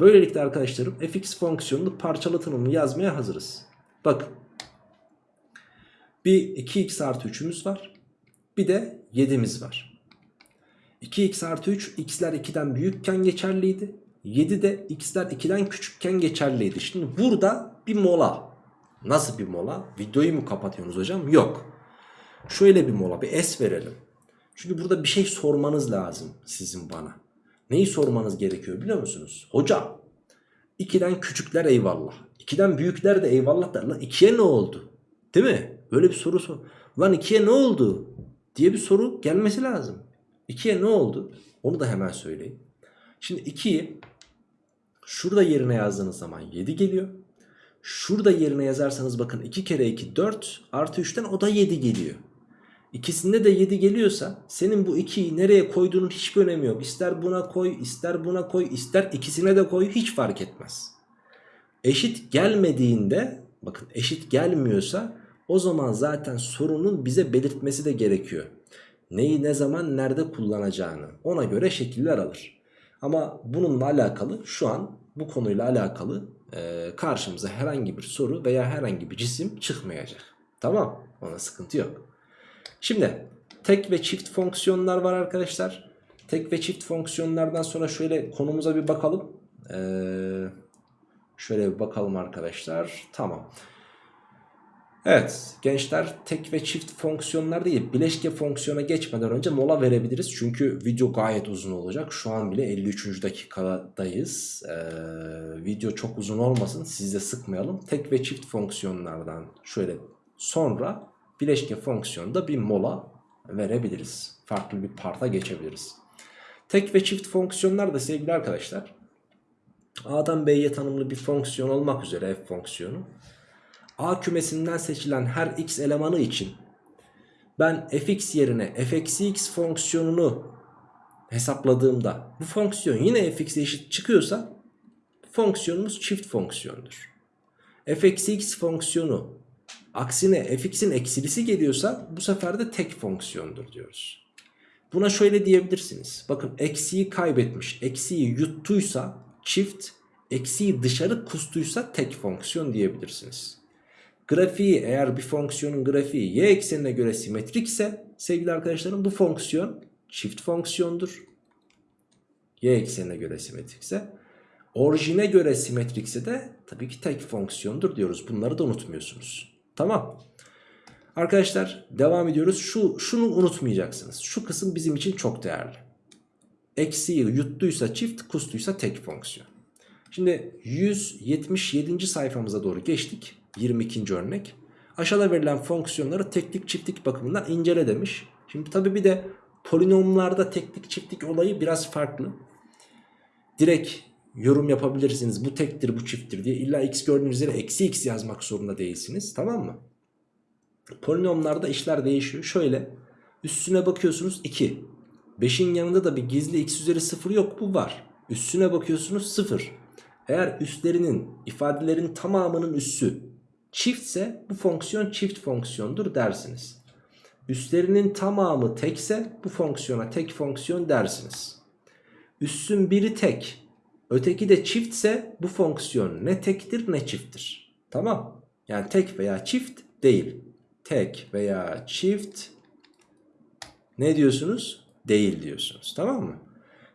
Speaker 1: Böylelikle arkadaşlarım fx fonksiyonunu parçalı tanımını yazmaya hazırız. Bakın. Bir 2x artı 3'ümüz var. Bir de 7'miz var. 2x artı 3 x'ler 2'den büyükken geçerliydi. 7 de x'ler 2'den küçükken geçerliydi. Şimdi burada bir mola. Nasıl bir mola? Videoyu mu kapatıyorsunuz hocam? Yok. Şöyle bir mola bir es verelim. Çünkü burada bir şey sormanız lazım sizin bana. Neyi sormanız gerekiyor biliyor musunuz? Hocam 2'den küçükler eyvallah. 2'den büyükler de eyvallah der. Lan 2'ye ne oldu? Değil mi? Böyle bir soru sor. Lan 2'ye ne oldu? Diye bir soru gelmesi lazım. 2'ye ne oldu? Onu da hemen söyleyeyim. Şimdi 2'yi şurada yerine yazdığınız zaman 7 geliyor. Şurada yerine yazarsanız bakın 2 kere 2 4 artı 3'ten o da 7 geliyor. İkisinde de 7 geliyorsa senin bu 2'yi nereye koyduğunun hiçbir önemi yok. İster buna koy, ister buna koy, ister ikisine de koy hiç fark etmez. Eşit gelmediğinde bakın eşit gelmiyorsa o zaman zaten sorunun bize belirtmesi de gerekiyor. Neyi ne zaman nerede kullanacağını ona göre şekiller alır. Ama bununla alakalı şu an bu konuyla alakalı e, karşımıza herhangi bir soru veya herhangi bir cisim çıkmayacak. Tamam ona sıkıntı yok. Şimdi tek ve çift fonksiyonlar var arkadaşlar. Tek ve çift fonksiyonlardan sonra şöyle konumuza bir bakalım. Ee, şöyle bir bakalım arkadaşlar. Tamam. Evet gençler tek ve çift fonksiyonlar değil bileşke fonksiyona geçmeden önce mola verebiliriz. Çünkü video gayet uzun olacak. Şu an bile 53. dakikadayız. Ee, video çok uzun olmasın siz de sıkmayalım. Tek ve çift fonksiyonlardan şöyle sonra bileşke fonksiyonda bir mola verebiliriz. Farklı bir parta geçebiliriz. Tek ve çift fonksiyonlar da sevgili arkadaşlar A'dan B'ye tanımlı bir fonksiyon olmak üzere f fonksiyonu A kümesinden seçilen her x elemanı için ben fx yerine f(x) fonksiyonunu hesapladığımda bu fonksiyon yine fx'e eşit çıkıyorsa fonksiyonumuz çift fonksiyondur. f(x) fonksiyonu aksine fx'in eksilisi geliyorsa bu sefer de tek fonksiyondur diyoruz. Buna şöyle diyebilirsiniz. Bakın eksiği kaybetmiş, eksiği yuttuysa çift, eksiği dışarı kustuysa tek fonksiyon diyebilirsiniz. Grafiği eğer bir fonksiyonun grafiği y eksenine göre simetrikse sevgili arkadaşlarım bu fonksiyon çift fonksiyondur. Y eksenine göre simetrikse. Orijine göre simetrikse de tabii ki tek fonksiyondur diyoruz. Bunları da unutmuyorsunuz. Tamam. Arkadaşlar devam ediyoruz. Şu Şunu unutmayacaksınız. Şu kısım bizim için çok değerli. Eksiği yuttuysa çift, kustuysa tek fonksiyon. Şimdi 177. sayfamıza doğru geçtik. 22. örnek. Aşağıda verilen fonksiyonları teklik çiftlik bakımından incele demiş. Şimdi tabi bir de polinomlarda teklik çiftlik olayı biraz farklı. Direkt yorum yapabilirsiniz. Bu tektir bu çifttir diye. İlla x gördüğünüz yere eksi x yazmak zorunda değilsiniz. Tamam mı? Polinomlarda işler değişiyor. Şöyle üstüne bakıyorsunuz 2. 5'in yanında da bir gizli x üzeri 0 yok bu var. Üstüne bakıyorsunuz 0. Eğer üstlerinin ifadelerin tamamının üssü çiftse bu fonksiyon çift fonksiyondur dersiniz. Üstlerinin tamamı tekse bu fonksiyona tek fonksiyon dersiniz. Üssün biri tek öteki de çiftse bu fonksiyon ne tektir ne çifttir. Tamam yani tek veya çift değil. Tek veya çift ne diyorsunuz? Değil diyorsunuz tamam mı?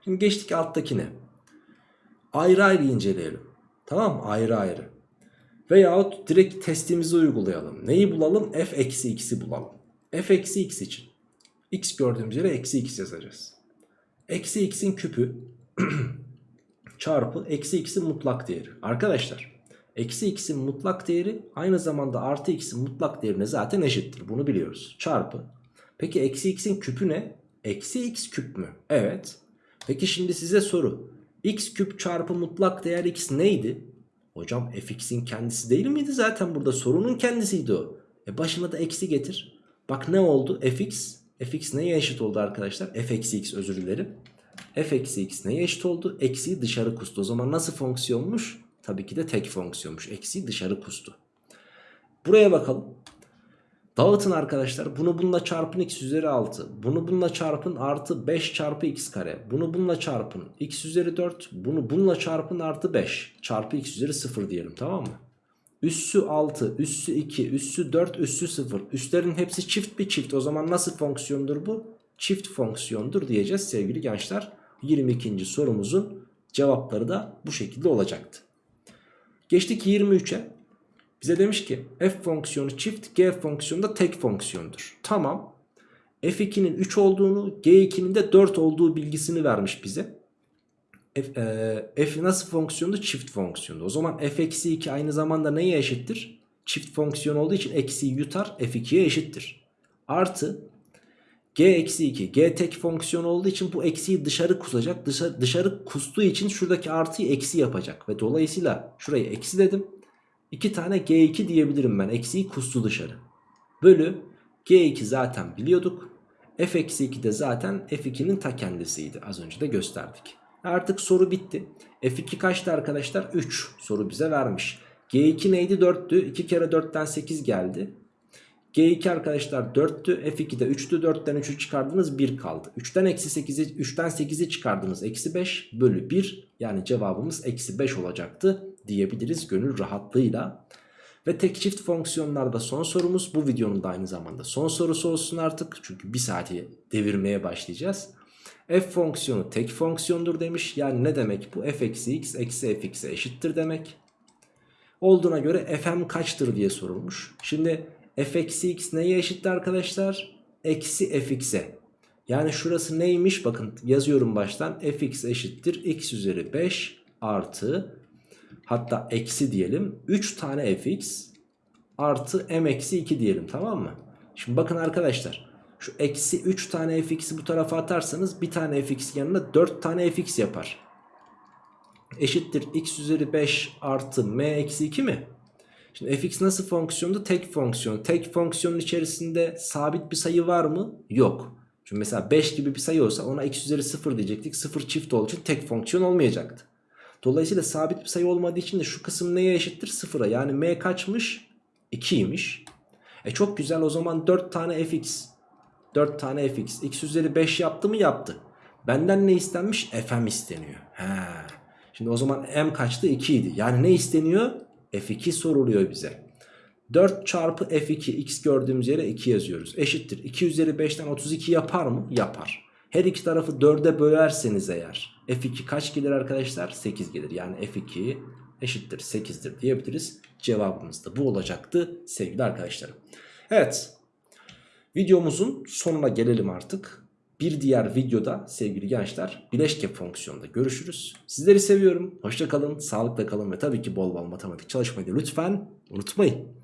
Speaker 1: Şimdi geçtik alttakine. Ayrı ayrı inceleyelim. Tamam mı? Ayrı ayrı. Veyahut direkt testimizi uygulayalım. Neyi bulalım? f eksi x'i bulalım. f eksi x için. x gördüğümüz yere eksi x yazacağız. Eksi x'in küpü çarpı eksi x'in mutlak değeri. Arkadaşlar eksi x'in mutlak değeri aynı zamanda artı x'in mutlak değerine zaten eşittir. Bunu biliyoruz. Çarpı. Peki eksi x'in küpü ne? Eksi x küp mü? Evet. Peki şimdi size soru. x küp çarpı mutlak değer x neydi? Hocam fx'in kendisi değil miydi zaten burada sorunun kendisiydi o. E başına da eksi getir. Bak ne oldu fx? fx neye eşit oldu arkadaşlar? f eksi x özür dilerim. F eksi x neye eşit oldu? Eksiyi dışarı kustu. O zaman nasıl fonksiyonmuş? Tabii ki de tek fonksiyonmuş. Eksiyi dışarı kustu. Buraya bakalım. Dağıtın arkadaşlar. Bunu bununla çarpın x üzeri 6. Bunu bununla çarpın artı 5 çarpı x kare. Bunu bununla çarpın x üzeri 4. Bunu bununla çarpın artı 5 çarpı x üzeri 0 diyelim tamam mı? Üssü 6, üssü 2, üssü 4, üssü 0. Üstlerin hepsi çift bir çift. O zaman nasıl fonksiyondur bu? Çift fonksiyondur diyeceğiz sevgili gençler. 22. sorumuzun cevapları da bu şekilde olacaktı. Geçtik 23'e. Bize demiş ki f fonksiyonu çift g fonksiyonu da tek fonksiyondur. Tamam. f2'nin 3 olduğunu g2'nin de 4 olduğu bilgisini vermiş bize. F, e, f nasıl fonksiyondu? Çift fonksiyondu. O zaman f eksi 2 aynı zamanda neye eşittir? Çift fonksiyon olduğu için eksiyi yutar f2'ye eşittir. Artı g eksi 2 g tek fonksiyon olduğu için bu eksiyi dışarı kusacak. Dışarı, dışarı kustuğu için şuradaki artıyı eksi yapacak. Ve dolayısıyla şurayı eksi dedim. 2 tane G2 diyebilirim ben. Eksiği kustu dışarı. Bölü G2 zaten biliyorduk. F eksi 2 de zaten F2'nin ta kendisiydi. Az önce de gösterdik. Artık soru bitti. F2 kaçtı arkadaşlar? 3 soru bize vermiş. G2 neydi? 4'tü. 2 kere 4'ten 8 geldi. G2 arkadaşlar 4'tü. F2 de 3'tü. 4'ten 3'ü çıkardınız 1 kaldı. 3'ten eksi 8'i 3'ten 8'i çıkardınız. Eksi 5 bölü 1. Yani cevabımız eksi 5 olacaktı diyebiliriz gönül rahatlığıyla. Ve tek çift fonksiyonlarda son sorumuz bu videonun da aynı zamanda son sorusu olsun artık. Çünkü bir saati devirmeye başlayacağız. F fonksiyonu tek fonksiyondur demiş. Yani ne demek bu? f eksi x eksi fx'e eşittir demek. Olduğuna göre fm kaçtır diye sorulmuş. Şimdi f eksi x neye eşittir arkadaşlar? Eksi fx'e. Yani şurası neymiş? Bakın yazıyorum baştan. fx eşittir x üzeri 5 artı hatta eksi diyelim 3 tane fx artı m eksi 2 diyelim tamam mı? Şimdi bakın arkadaşlar şu eksi 3 tane fx'i bu tarafa atarsanız bir tane fx yanına 4 tane fx yapar. Eşittir x üzeri 5 artı m eksi 2 mi? Şimdi fx nasıl fonksiyondu? Tek fonksiyon. Tek fonksiyonun içerisinde sabit bir sayı var mı? Yok. Çünkü mesela 5 gibi bir sayı olsa ona x üzeri 0 diyecektik. 0 çift olduğu için tek fonksiyon olmayacaktı. Dolayısıyla sabit bir sayı olmadığı için de şu kısım neye eşittir? Sıfıra. Yani m kaçmış? 2'ymiş. E çok güzel o zaman 4 tane fx. 4 tane fx. x üzeri 5 yaptı mı? Yaptı. Benden ne istenmiş? fm isteniyor. He. Şimdi o zaman m kaçtı? 2 idi. Yani ne isteniyor? F2 soruluyor bize. 4 çarpı f2 x gördüğümüz yere 2 yazıyoruz. Eşittir. 2 üzeri 5'ten 32 yapar mı? Yapar. Her iki tarafı 4'e bölerseniz eğer f2 kaç gelir arkadaşlar? 8 gelir. Yani f2 eşittir 8'dir diyebiliriz. Cevabımız da bu olacaktı sevgili arkadaşlarım. Evet Videomuzun sonuna gelelim artık. Bir diğer videoda sevgili gençler bileşke fonksiyonda görüşürüz. Sizleri seviyorum. Hoşça kalın, sağlıkla kalın ve tabii ki bol bol matematik çalışmayı da lütfen unutmayın.